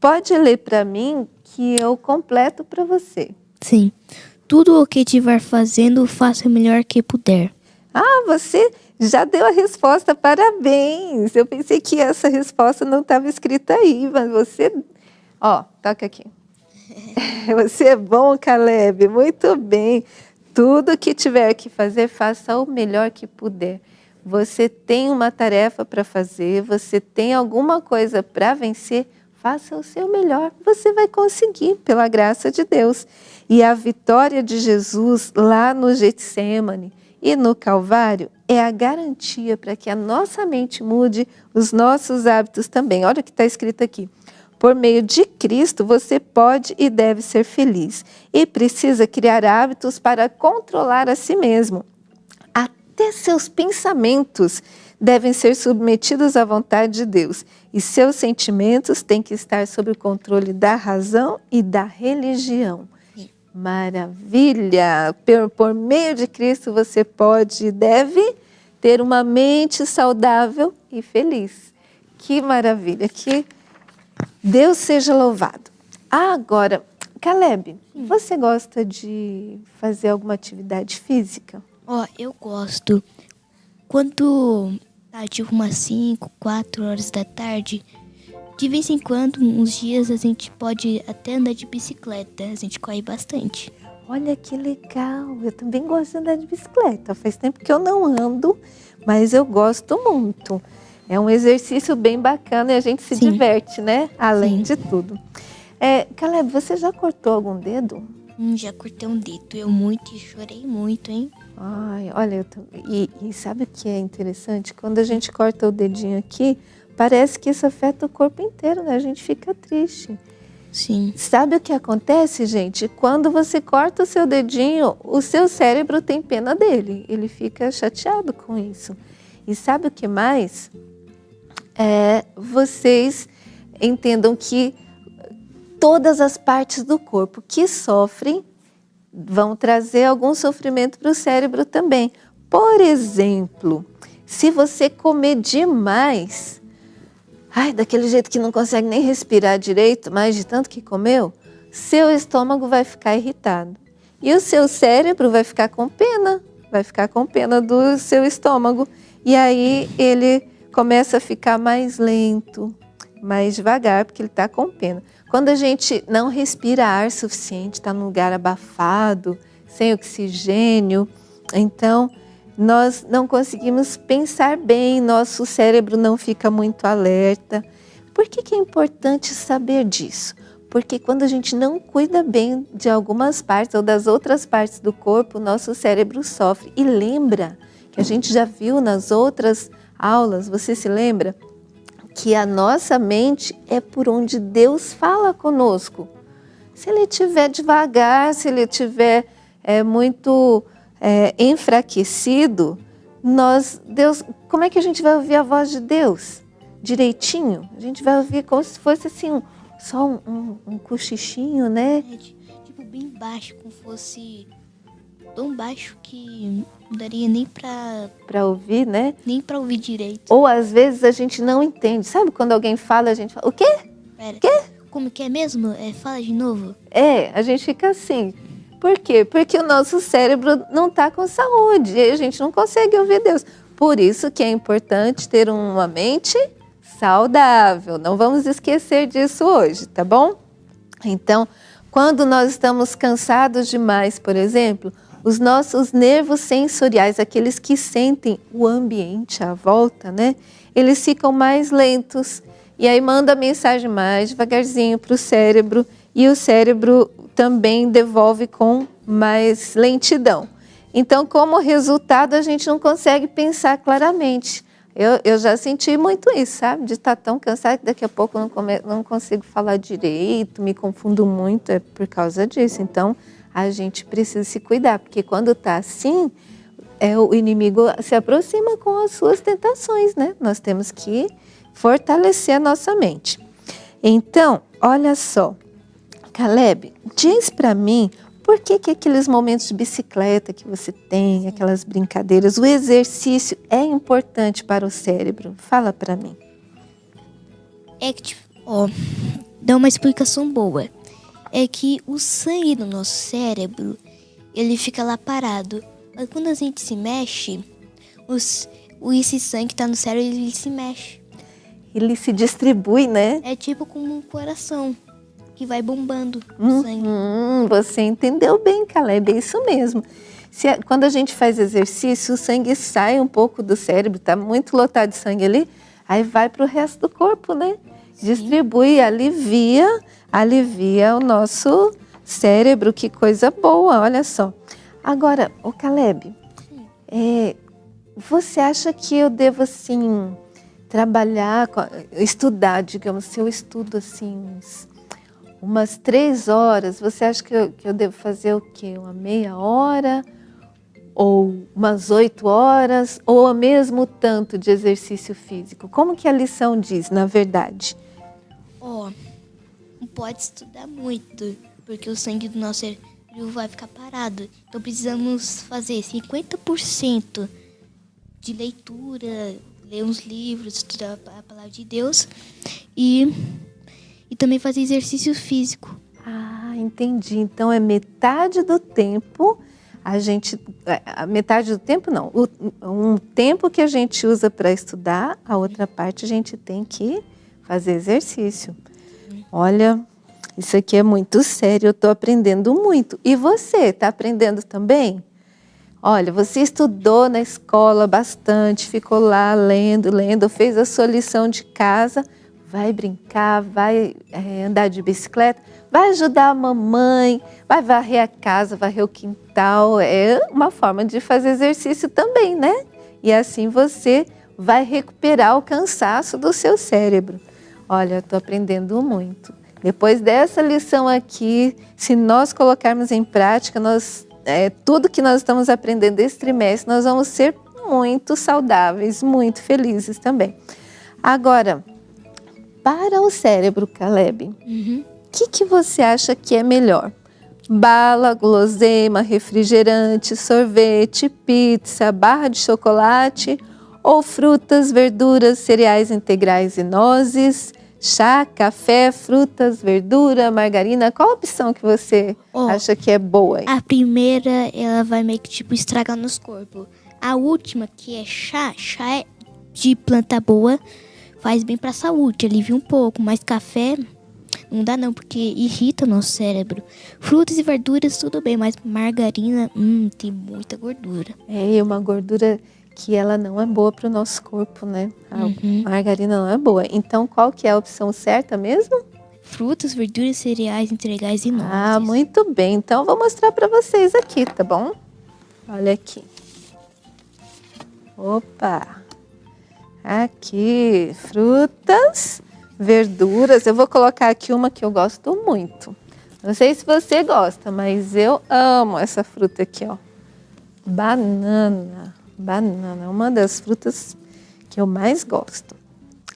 pode ler para mim que eu completo para você. Sim. Tudo o que estiver fazendo, faça o melhor que puder. Ah, você já deu a resposta, parabéns. Eu pensei que essa resposta não estava escrita aí, mas você. Ó, toca aqui. [laughs] Você é bom, Caleb, muito bem. Tudo que tiver que fazer, faça o melhor que puder. Você tem uma tarefa para fazer, você tem alguma coisa para vencer, faça o seu melhor. Você vai conseguir, pela graça de Deus. E a vitória de Jesus lá no Getsemane e no Calvário é a garantia para que a nossa mente mude, os nossos hábitos também. Olha o que está escrito aqui. Por meio de Cristo, você pode e deve ser feliz. E precisa criar hábitos para controlar a si mesmo. Até seus pensamentos devem ser submetidos à vontade de Deus. E seus sentimentos têm que estar sob o controle da razão e da religião. Maravilha! Por, por meio de Cristo você pode e deve ter uma mente saudável e feliz. Que maravilha! Que Deus seja louvado. agora, Caleb, hum. você gosta de fazer alguma atividade física? Ó, oh, eu gosto. Quando tá tipo umas 5, 4 horas da tarde, de vez em quando, uns dias, a gente pode até andar de bicicleta. A gente corre bastante. Olha que legal! Eu também gosto de andar de bicicleta. Faz tempo que eu não ando, mas eu gosto muito. É um exercício bem bacana e a gente se Sim. diverte, né? Além Sim. de tudo. É, Caleb, você já cortou algum dedo? Hum, já cortei um dedo. Eu muito e chorei muito, hein? Ai, olha, tô... e, e sabe o que é interessante? Quando a gente corta o dedinho aqui, parece que isso afeta o corpo inteiro, né? A gente fica triste. Sim. Sabe o que acontece, gente? Quando você corta o seu dedinho, o seu cérebro tem pena dele. Ele fica chateado com isso. E sabe o que mais? É, vocês entendam que todas as partes do corpo que sofrem vão trazer algum sofrimento para o cérebro também. Por exemplo, se você comer demais, ai, daquele jeito que não consegue nem respirar direito, mas de tanto que comeu, seu estômago vai ficar irritado. E o seu cérebro vai ficar com pena, vai ficar com pena do seu estômago. E aí ele começa a ficar mais lento, mais devagar, porque ele está com pena. Quando a gente não respira ar suficiente, está num lugar abafado, sem oxigênio, então nós não conseguimos pensar bem, nosso cérebro não fica muito alerta. Por que, que é importante saber disso? Porque quando a gente não cuida bem de algumas partes ou das outras partes do corpo, nosso cérebro sofre. E lembra que a gente já viu nas outras aulas, você se lembra? Que a nossa mente é por onde Deus fala conosco. Se ele estiver devagar, se ele estiver é, muito é, enfraquecido, nós, Deus, como é que a gente vai ouvir a voz de Deus? Direitinho? A gente vai ouvir como se fosse assim, um, só um, um, um cochichinho, né? É, tipo, bem baixo, como fosse tão baixo que não daria nem pra... Pra ouvir, né? Nem pra ouvir direito. Ou às vezes a gente não entende. Sabe quando alguém fala, a gente fala, o quê? Pera, quê? Como que é mesmo? É, fala de novo. É, a gente fica assim Por quê? Porque o nosso cérebro não está com saúde e a gente não consegue ouvir Deus. Por isso que é importante ter uma mente saudável. Não vamos esquecer disso hoje, tá bom? Então, quando nós estamos cansados demais, por exemplo, os nossos nervos sensoriais, aqueles que sentem o ambiente à volta, né? Eles ficam mais lentos e aí manda a mensagem mais devagarzinho para o cérebro e o cérebro também devolve com mais lentidão. Então, como resultado, a gente não consegue pensar claramente. Eu, eu já senti muito isso, sabe? De estar tão cansado que daqui a pouco não, come, não consigo falar direito, me confundo muito, é por causa disso. Então, a gente precisa se cuidar, porque quando está assim, é, o inimigo se aproxima com as suas tentações, né? Nós temos que fortalecer a nossa mente. Então, olha só, Caleb, diz para mim por que, que aqueles momentos de bicicleta que você tem, aquelas brincadeiras, o exercício é importante para o cérebro? Fala para mim. É que, tipo, ó, dá uma explicação boa. É que o sangue do nosso cérebro, ele fica lá parado. Mas quando a gente se mexe, os, esse sangue que tá no cérebro, ele se mexe. Ele se distribui, né? É tipo como um coração que vai bombando o sangue. Hum, você entendeu bem, Caleb, é isso mesmo. Se, quando a gente faz exercício, o sangue sai um pouco do cérebro, tá muito lotado de sangue ali, aí vai para o resto do corpo, né? Sim. Distribui, alivia, alivia o nosso cérebro, que coisa boa, olha só. Agora, o Caleb, é, você acha que eu devo, assim, trabalhar, estudar, digamos, se eu estudo, assim, umas três horas, você acha que eu, que eu devo fazer o quê? Uma meia hora? Ou umas oito horas? Ou o mesmo tanto de exercício físico? Como que a lição diz, na verdade? Ó, oh, não pode estudar muito, porque o sangue do nosso cérebro vai ficar parado. Então precisamos fazer 50% de leitura, ler uns livros, estudar a palavra de Deus e e também fazer exercício físico. Ah, entendi. Então é metade do tempo a gente, é, a metade do tempo não, um tempo que a gente usa para estudar, a outra parte a gente tem que fazer exercício. Olha, isso aqui é muito sério, eu estou aprendendo muito. E você, está aprendendo também? Olha, você estudou na escola bastante, ficou lá lendo, lendo, fez a sua lição de casa, vai brincar, vai é, andar de bicicleta, vai ajudar a mamãe, vai varrer a casa, varrer o quintal. É uma forma de fazer exercício também, né? E assim você vai recuperar o cansaço do seu cérebro. Olha, estou aprendendo muito. Depois dessa lição aqui, se nós colocarmos em prática, nós, é, tudo que nós estamos aprendendo esse trimestre, nós vamos ser muito saudáveis, muito felizes também. Agora, para o cérebro, Caleb, o uhum. que, que você acha que é melhor? Bala, guloseima, refrigerante, sorvete, pizza, barra de chocolate ou frutas, verduras, cereais integrais e nozes, chá, café, frutas, verdura, margarina. Qual a opção que você oh, acha que é boa? A primeira, ela vai meio que tipo estragar nos corpos. A última, que é chá, chá é de planta boa, faz bem para a saúde, alivia um pouco, mas café não dá não, porque irrita o nosso cérebro. Frutas e verduras tudo bem, mas margarina, hum, tem muita gordura. É, uma gordura que ela não é boa para o nosso corpo, né? A uhum. margarina não é boa. Então, qual que é a opção certa mesmo? Frutas, verduras, cereais, integrais e nozes. Ah, muito bem. Então, vou mostrar para vocês aqui, tá bom? Olha aqui. Opa! Aqui, frutas, verduras. Eu vou colocar aqui uma que eu gosto muito. Não sei se você gosta, mas eu amo essa fruta aqui, ó. Banana. Banana é uma das frutas que eu mais gosto.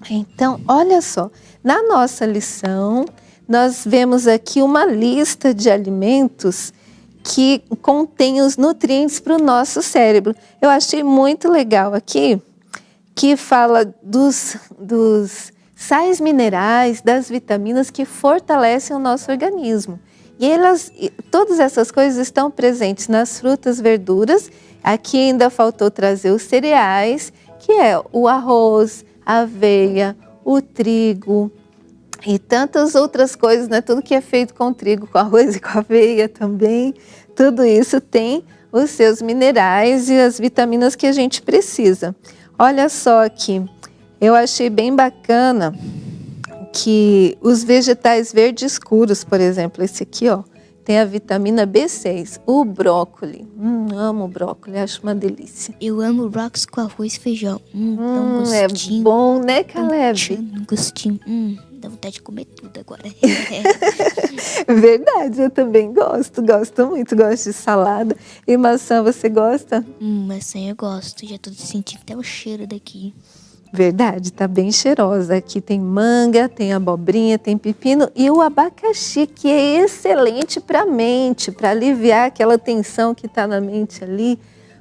Então, olha só, na nossa lição, nós vemos aqui uma lista de alimentos que contém os nutrientes para o nosso cérebro. Eu achei muito legal aqui que fala dos, dos sais minerais, das vitaminas que fortalecem o nosso organismo. E elas, todas essas coisas estão presentes nas frutas, verduras. Aqui ainda faltou trazer os cereais, que é o arroz, a aveia, o trigo e tantas outras coisas, né? Tudo que é feito com trigo, com arroz e com aveia também. Tudo isso tem os seus minerais e as vitaminas que a gente precisa. Olha só aqui, eu achei bem bacana que os vegetais verdes escuros, por exemplo, esse aqui, ó, tem a vitamina B6. O brócolis, hum, amo brócolis, acho uma delícia. Eu amo brócolis com arroz e feijão. Hum, hum é bom, né, Caleb? Um gostinho, hum, dá vontade de comer tudo agora. [laughs] Verdade, eu também gosto, gosto muito, gosto de salada. E maçã, você gosta? Hum, maçã eu gosto, já tô sentindo até o cheiro daqui. Verdade, tá bem cheirosa. Aqui tem manga, tem abobrinha, tem pepino e o abacaxi, que é excelente para a mente, para aliviar aquela tensão que está na mente ali,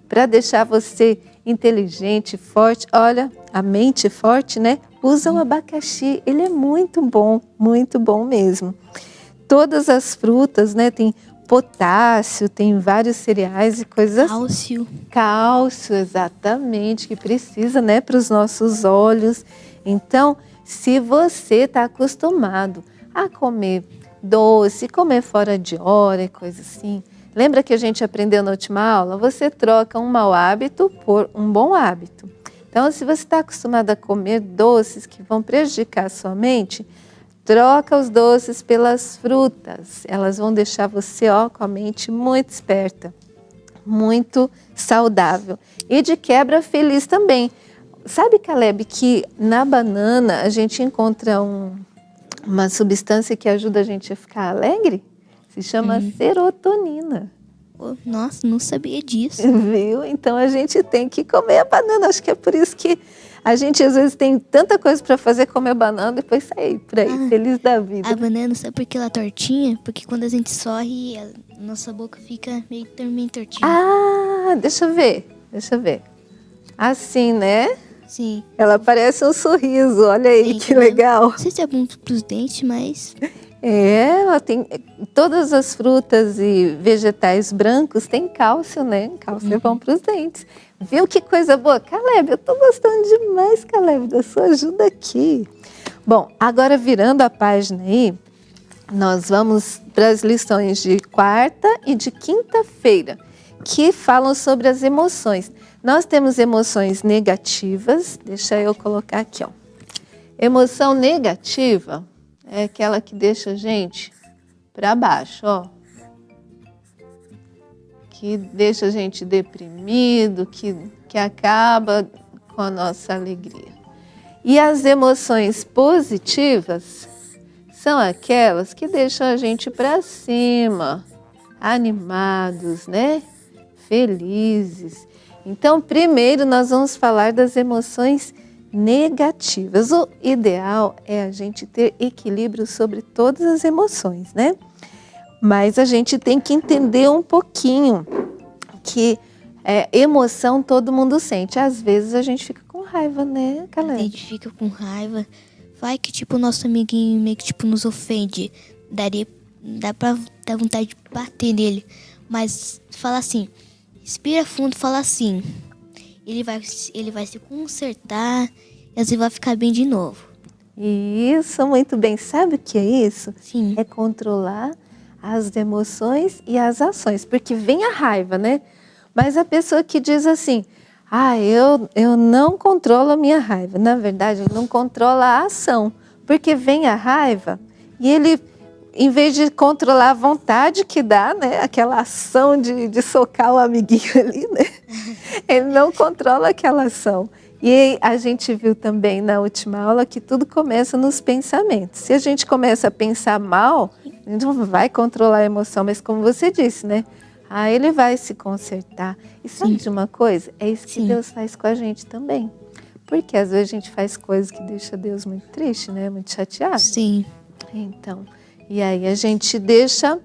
para deixar você inteligente, forte. Olha, a mente forte, né? Usa o abacaxi, ele é muito bom, muito bom mesmo. Todas as frutas, né? Tem potássio, tem vários cereais e coisas. Cálcio. Cálcio, exatamente, que precisa, né, para os nossos olhos. Então, se você está acostumado a comer doce, comer fora de hora e coisa assim, lembra que a gente aprendeu na última aula? Você troca um mau hábito por um bom hábito. Então, se você está acostumado a comer doces que vão prejudicar a sua mente, Troca os doces pelas frutas. Elas vão deixar você ó, com a mente muito esperta, muito saudável. E de quebra feliz também. Sabe, Caleb, que na banana a gente encontra um, uma substância que ajuda a gente a ficar alegre? Se chama uhum. serotonina. Nossa, não sabia disso. [laughs] Viu? Então a gente tem que comer a banana. Acho que é por isso que a gente às vezes tem tanta coisa para fazer, comer banana e depois sair por aí, ah, feliz da vida. A banana, sabe por que ela é tortinha? Porque quando a gente sorre, a nossa boca fica meio também tortinha. Ah, deixa eu ver, deixa eu ver. Assim, né? Sim. Ela parece um sorriso, olha aí Sim, que legal. Não sei se é bom para os dentes, mas... [laughs] É, ela tem todas as frutas e vegetais brancos têm cálcio, né? Cálcio uhum. é bom uhum. para os dentes. Viu que coisa boa? Caleb, eu estou gostando demais, Caleb, da sua ajuda aqui. Bom, agora virando a página aí, nós vamos para as lições de quarta e de quinta-feira, que falam sobre as emoções. Nós temos emoções negativas, deixa eu colocar aqui, ó. Emoção negativa é aquela que deixa a gente para baixo, ó que deixa a gente deprimido, que, que acaba com a nossa alegria. E as emoções positivas são aquelas que deixam a gente para cima, animados, né? Felizes. Então, primeiro nós vamos falar das emoções negativas. O ideal é a gente ter equilíbrio sobre todas as emoções, né? Mas a gente tem que entender um pouquinho que é, emoção todo mundo sente. Às vezes a gente fica com raiva, né, Caleb? A gente fica com raiva. Vai que, tipo, nosso amiguinho meio que, tipo, nos ofende. Daria, dá pra dar vontade de bater nele. Mas fala assim, respira fundo fala assim. Ele vai, ele vai se consertar e assim vai ficar bem de novo. Isso, muito bem. Sabe o que é isso? Sim. É controlar as emoções e as ações, porque vem a raiva, né? Mas a pessoa que diz assim, ah, eu, eu não controlo a minha raiva. Na verdade, ele não controla a ação, porque vem a raiva e ele, em vez de controlar a vontade que dá, né? Aquela ação de, de socar o amiguinho [laughs] ali, né? Ele não controla aquela ação. E a gente viu também na última aula que tudo começa nos pensamentos. Se a gente começa a pensar mal, a gente não vai controlar a emoção, mas como você disse, né? Ah, ele vai se consertar. E sabe de uma coisa? É isso que Sim. Deus faz com a gente também. Porque às vezes a gente faz coisas que deixa Deus muito triste, né? Muito chateado. Sim. Então, e aí a gente deixa...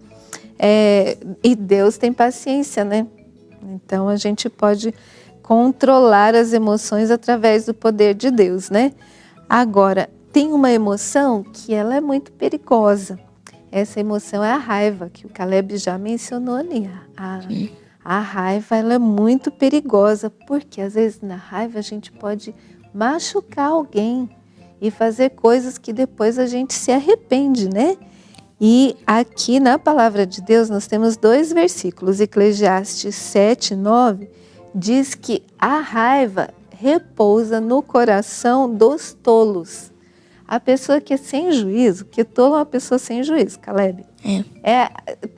É, e Deus tem paciência, né? Então a gente pode controlar as emoções através do poder de Deus, né? Agora, tem uma emoção que ela é muito perigosa, Essa emoção é a raiva, que o Caleb já mencionou ali. A, a raiva ela é muito perigosa, porque às vezes na raiva a gente pode machucar alguém e fazer coisas que depois a gente se arrepende, né? E aqui na palavra de Deus nós temos dois versículos, Eclesiastes 7, 9, diz que a raiva repousa no coração dos tolos. A pessoa que é sem juízo, que tolo é uma pessoa sem juízo, Caleb. É. É,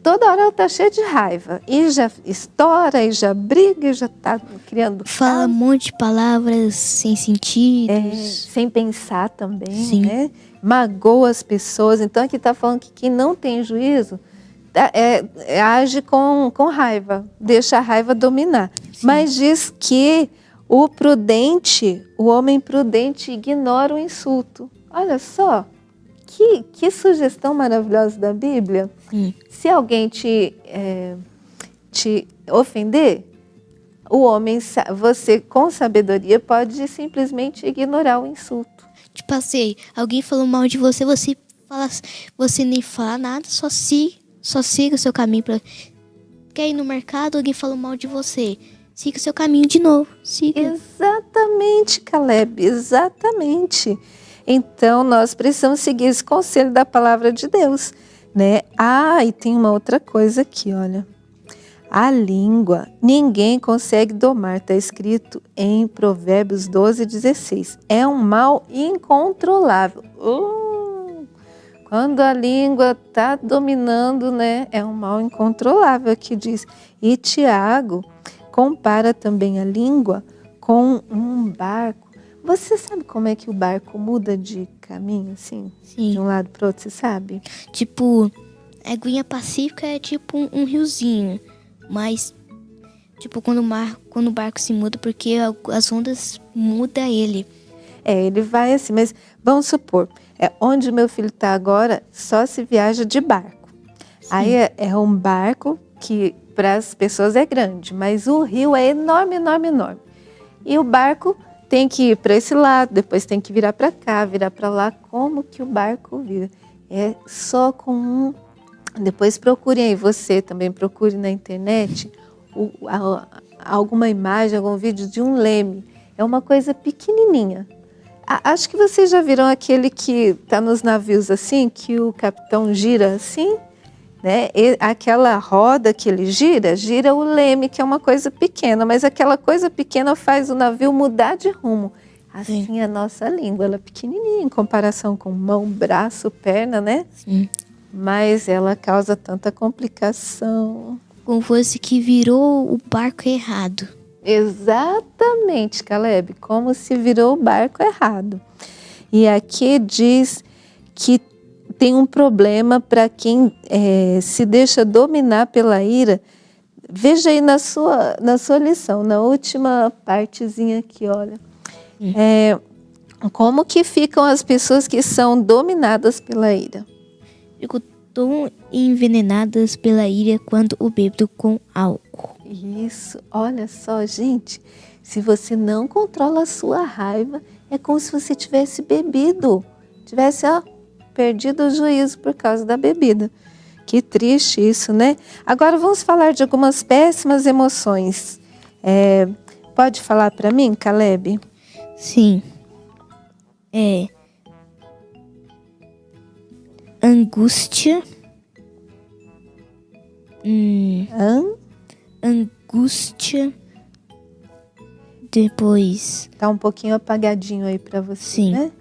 toda hora ela está cheia de raiva. E já estoura, e já briga, e já está criando Fala um monte de palavras sem sentido. é, sem pensar também, Sim. né? Magoa as pessoas. Então aqui está falando que quem não tem juízo tá- é, é, age com, com raiva, deixa a raiva dominar. Mas diz que o prudente, o homem prudente ignora o insulto. Olha só, que, que sugestão maravilhosa da Bíblia. Hum. Se alguém te, é, te ofender, o homem, você com sabedoria pode simplesmente ignorar o insulto. Tipo assim, alguém falou mal de você, você fala, você nem fala nada, só siga, só siga o seu caminho para Quer ir no mercado, alguém falou mal de você. Siga o seu caminho de novo. Siga. Exatamente, Caleb, exatamente. Então, nós precisamos seguir esse conselho da palavra de Deus, né? Ah, e tem uma outra coisa aqui, olha. A língua, ninguém consegue domar, está escrito em Provérbios 12, 16. É um mal incontrolável. Uh, quando a língua está dominando, né? É um mal incontrolável, que diz. E Tiago compara também a língua com um barco. Você sabe como é que o barco muda de caminho, assim? De Sim. um lado para outro, você sabe? Tipo, a aguinha pacífica é tipo um, um riozinho. Mas, tipo, quando o, mar, quando o barco se muda, porque as ondas mudam ele. É, ele vai assim, mas vamos supor, é onde meu filho está agora, só se viaja de barco. Aí é, é um barco que para as pessoas é grande, mas o rio é enorme, enorme, enorme. E o barco tem que ir para esse lado, depois tem que virar para cá, virar para lá. Como que o barco vira? É só com um. Depois procurem aí, você também procure na internet o- a- alguma imagem, algum vídeo de um leme. É uma coisa pequenininha. A- Acho que vocês já viram aquele que está nos navios assim, que o capitão gira assim, né? E aquela roda que ele gira, gira o leme, que é uma coisa pequena, mas aquela coisa pequena faz o navio mudar de rumo. Assim a nossa língua, ela é pequenininha em comparação com mão, braço, perna, né? Sim. Mas ela causa tanta complicação. Como fosse que virou o barco errado. Exatamente, Caleb, como se virou o barco errado. E aqui diz que tem um problema para quem eh, se deixa dominar pela ira. Veja aí na sua, na sua lição, na última partezinha aqui, olha. É, como que ficam as pessoas que são dominadas pela ira? Ficam tão envenenadas pela ira quando o bêbado com álcool. Isso, olha só, gente. Se você não controla a sua raiva, é como se você tivesse bebido, tivesse ó, perdido o juízo por causa da bebida. Que triste isso, né? Agora vamos falar de algumas péssimas emoções. É, pode falar para mim, Caleb? Sim. É. Angústia. Hum, Hã? angústia. Depois, Tá um pouquinho apagadinho aí para você, Sim. né?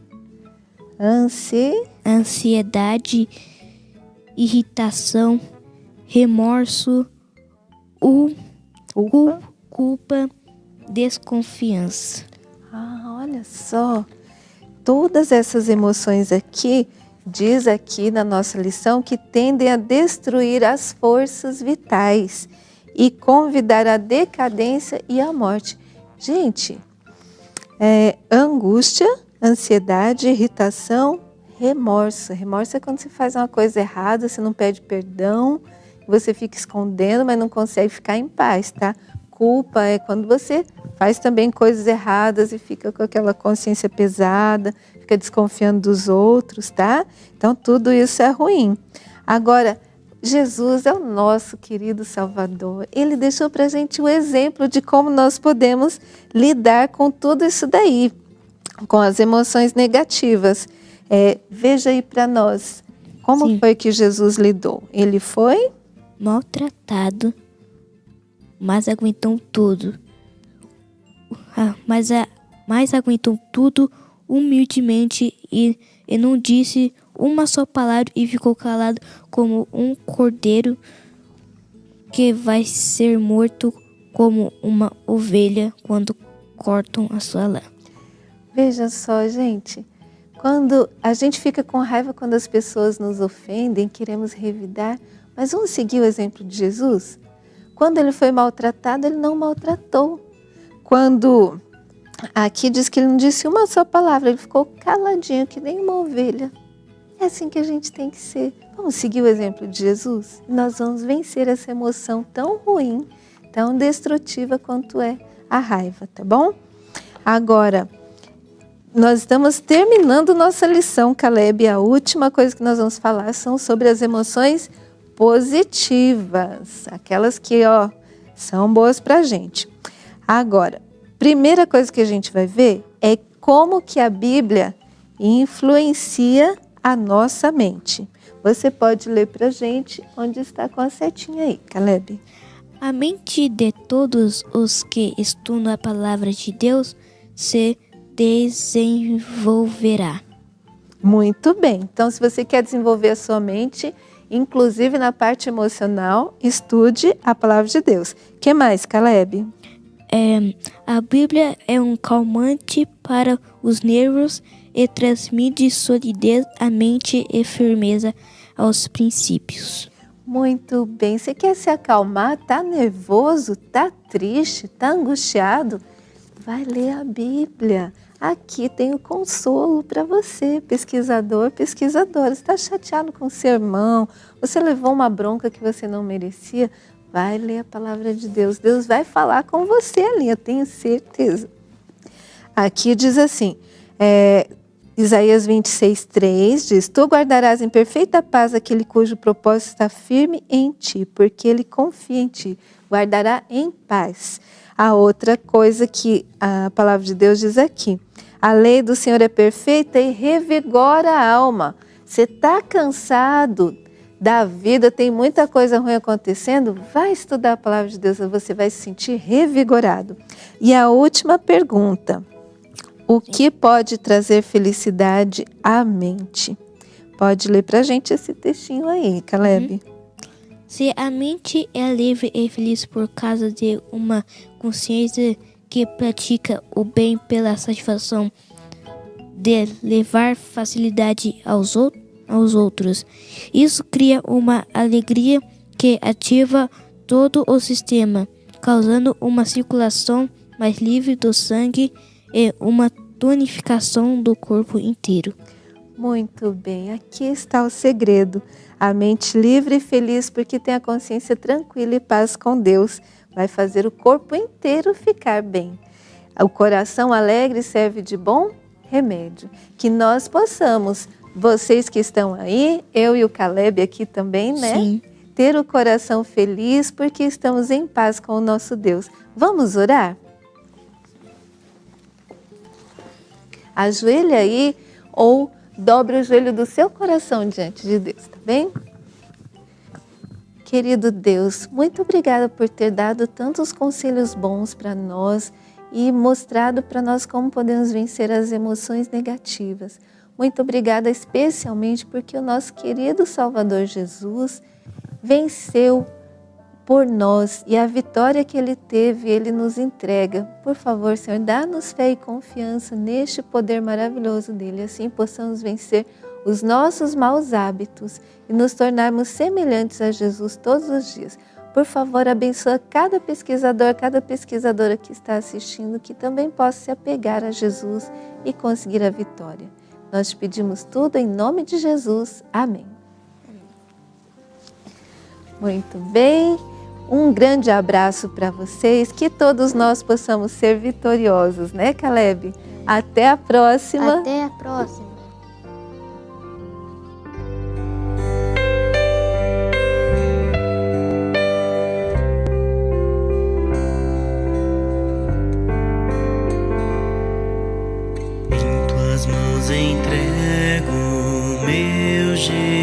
Ansi, ansiedade, irritação, remorso, u, culpa. cu- culpa, desconfiança. Ah, olha só. Todas essas emoções aqui, diz aqui na nossa lição, que tendem a destruir as forças vitais e convidar a decadência e a morte. Gente, é, angústia, ansiedade, irritação, remorso. Remorso é quando você faz uma coisa errada, você não pede perdão, você fica escondendo, mas não consegue ficar em paz, tá? Culpa é quando você faz também coisas erradas e fica com aquela consciência pesada, fica desconfiando dos outros, tá? Então tudo isso é ruim. Agora, Jesus é o nosso querido Salvador. Ele deixou para a gente o exemplo de como nós podemos lidar com tudo isso daí, com as emoções negativas. É, veja aí para nós, como Sim. foi que Jesus lidou? Ele foi maltratado, mas aguentou tudo. Ah, mas, a, mas aguentou tudo humildemente e, e não disse uma só palavra e ficou calado como um cordeiro que vai ser morto como uma ovelha quando cortam a sua lã. Veja só, gente, quando a gente fica com raiva quando as pessoas nos ofendem, queremos revidar, mas vamos seguir o exemplo de Jesus? Quando ele foi maltratado, ele não maltratou. Quando aqui diz que ele não disse uma só palavra, ele ficou caladinho, que nem uma ovelha. É assim que a gente tem que ser. Vamos seguir o exemplo de Jesus? Nós vamos vencer essa emoção tão ruim, tão destrutiva quanto é a raiva, tá bom? Agora, nós estamos terminando nossa lição, Caleb. A última coisa que nós vamos falar são sobre as emoções positivas, aquelas que ó, são boas para gente. Agora, primeira coisa que a gente vai ver é como que a Bíblia influencia a nossa mente. Você pode ler para a gente onde está com a setinha aí, Caleb. A mente de todos os que estudam a palavra de Deus se desenvolverá. Muito bem. Então, se você quer desenvolver a sua mente, inclusive na parte emocional, estude a palavra de Deus. que mais, Caleb? É, a Bíblia é um calmante para os nervos e transmite solidez à mente e firmeza aos princípios. Muito bem. Você quer se acalmar? Tá nervoso? Tá triste? Tá angustiado? Vai ler a Bíblia. Aqui tem o consolo para você, pesquisador, pesquisadora. Está chateado com o seu irmão? Você levou uma bronca que você não merecia? Vai ler a palavra de Deus. Deus vai falar com você ali, eu tenho certeza. Aqui diz assim: é, Isaías 26, 3 diz: Tu guardarás em perfeita paz aquele cujo propósito está firme em ti, porque ele confia em ti. Guardará em paz. A outra coisa que a palavra de Deus diz aqui: A lei do Senhor é perfeita e revigora a alma. Você está cansado da vida, tem muita coisa ruim acontecendo? Vai estudar a palavra de Deus, você vai se sentir revigorado. E a última pergunta o que pode trazer felicidade à mente? Pode ler para gente esse textinho aí, Caleb. Uhum. Se a mente é livre e feliz por causa de uma consciência que pratica o bem pela satisfação de levar facilidade aos, aos outros, isso cria uma alegria que ativa todo o sistema, causando uma circulação mais livre do sangue e uma tonificação do corpo inteiro. Muito bem, aqui está o segredo. A mente livre e feliz porque tem a consciência tranquila e paz com Deus vai fazer o corpo inteiro ficar bem. O coração alegre serve de bom remédio. Que nós possamos, vocês que estão aí, eu e o Caleb aqui também, né? Sim. Ter o coração feliz porque estamos em paz com o nosso Deus. Vamos orar? ajoelhe aí ou dobre o joelho do seu coração diante de Deus, tá bem? Querido Deus, muito obrigada por ter dado tantos conselhos bons para nós e mostrado para nós como podemos vencer as emoções negativas. Muito obrigada especialmente porque o nosso querido Salvador Jesus venceu por nós e a vitória que ele teve, ele nos entrega. Por favor, Senhor, dá-nos fé e confiança neste poder maravilhoso dele, assim possamos vencer os nossos maus hábitos e nos tornarmos semelhantes a Jesus todos os dias. Por favor, abençoa cada pesquisador, cada pesquisadora que está assistindo, que também possa se apegar a Jesus e conseguir a vitória. Nós pedimos tudo em nome de Jesus. Amém. Muito bem. Um grande abraço para vocês, que todos nós possamos ser vitoriosos, né, Caleb? Até a próxima. Até a próxima. Meu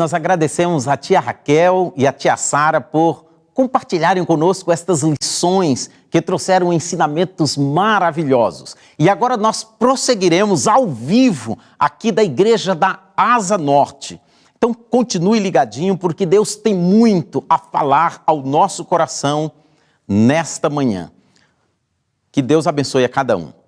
nós agradecemos a tia Raquel e a tia Sara por compartilharem conosco estas lições que trouxeram ensinamentos maravilhosos. E agora nós prosseguiremos ao vivo aqui da Igreja da Asa Norte. Então continue ligadinho porque Deus tem muito a falar ao nosso coração nesta manhã. Que Deus abençoe a cada um.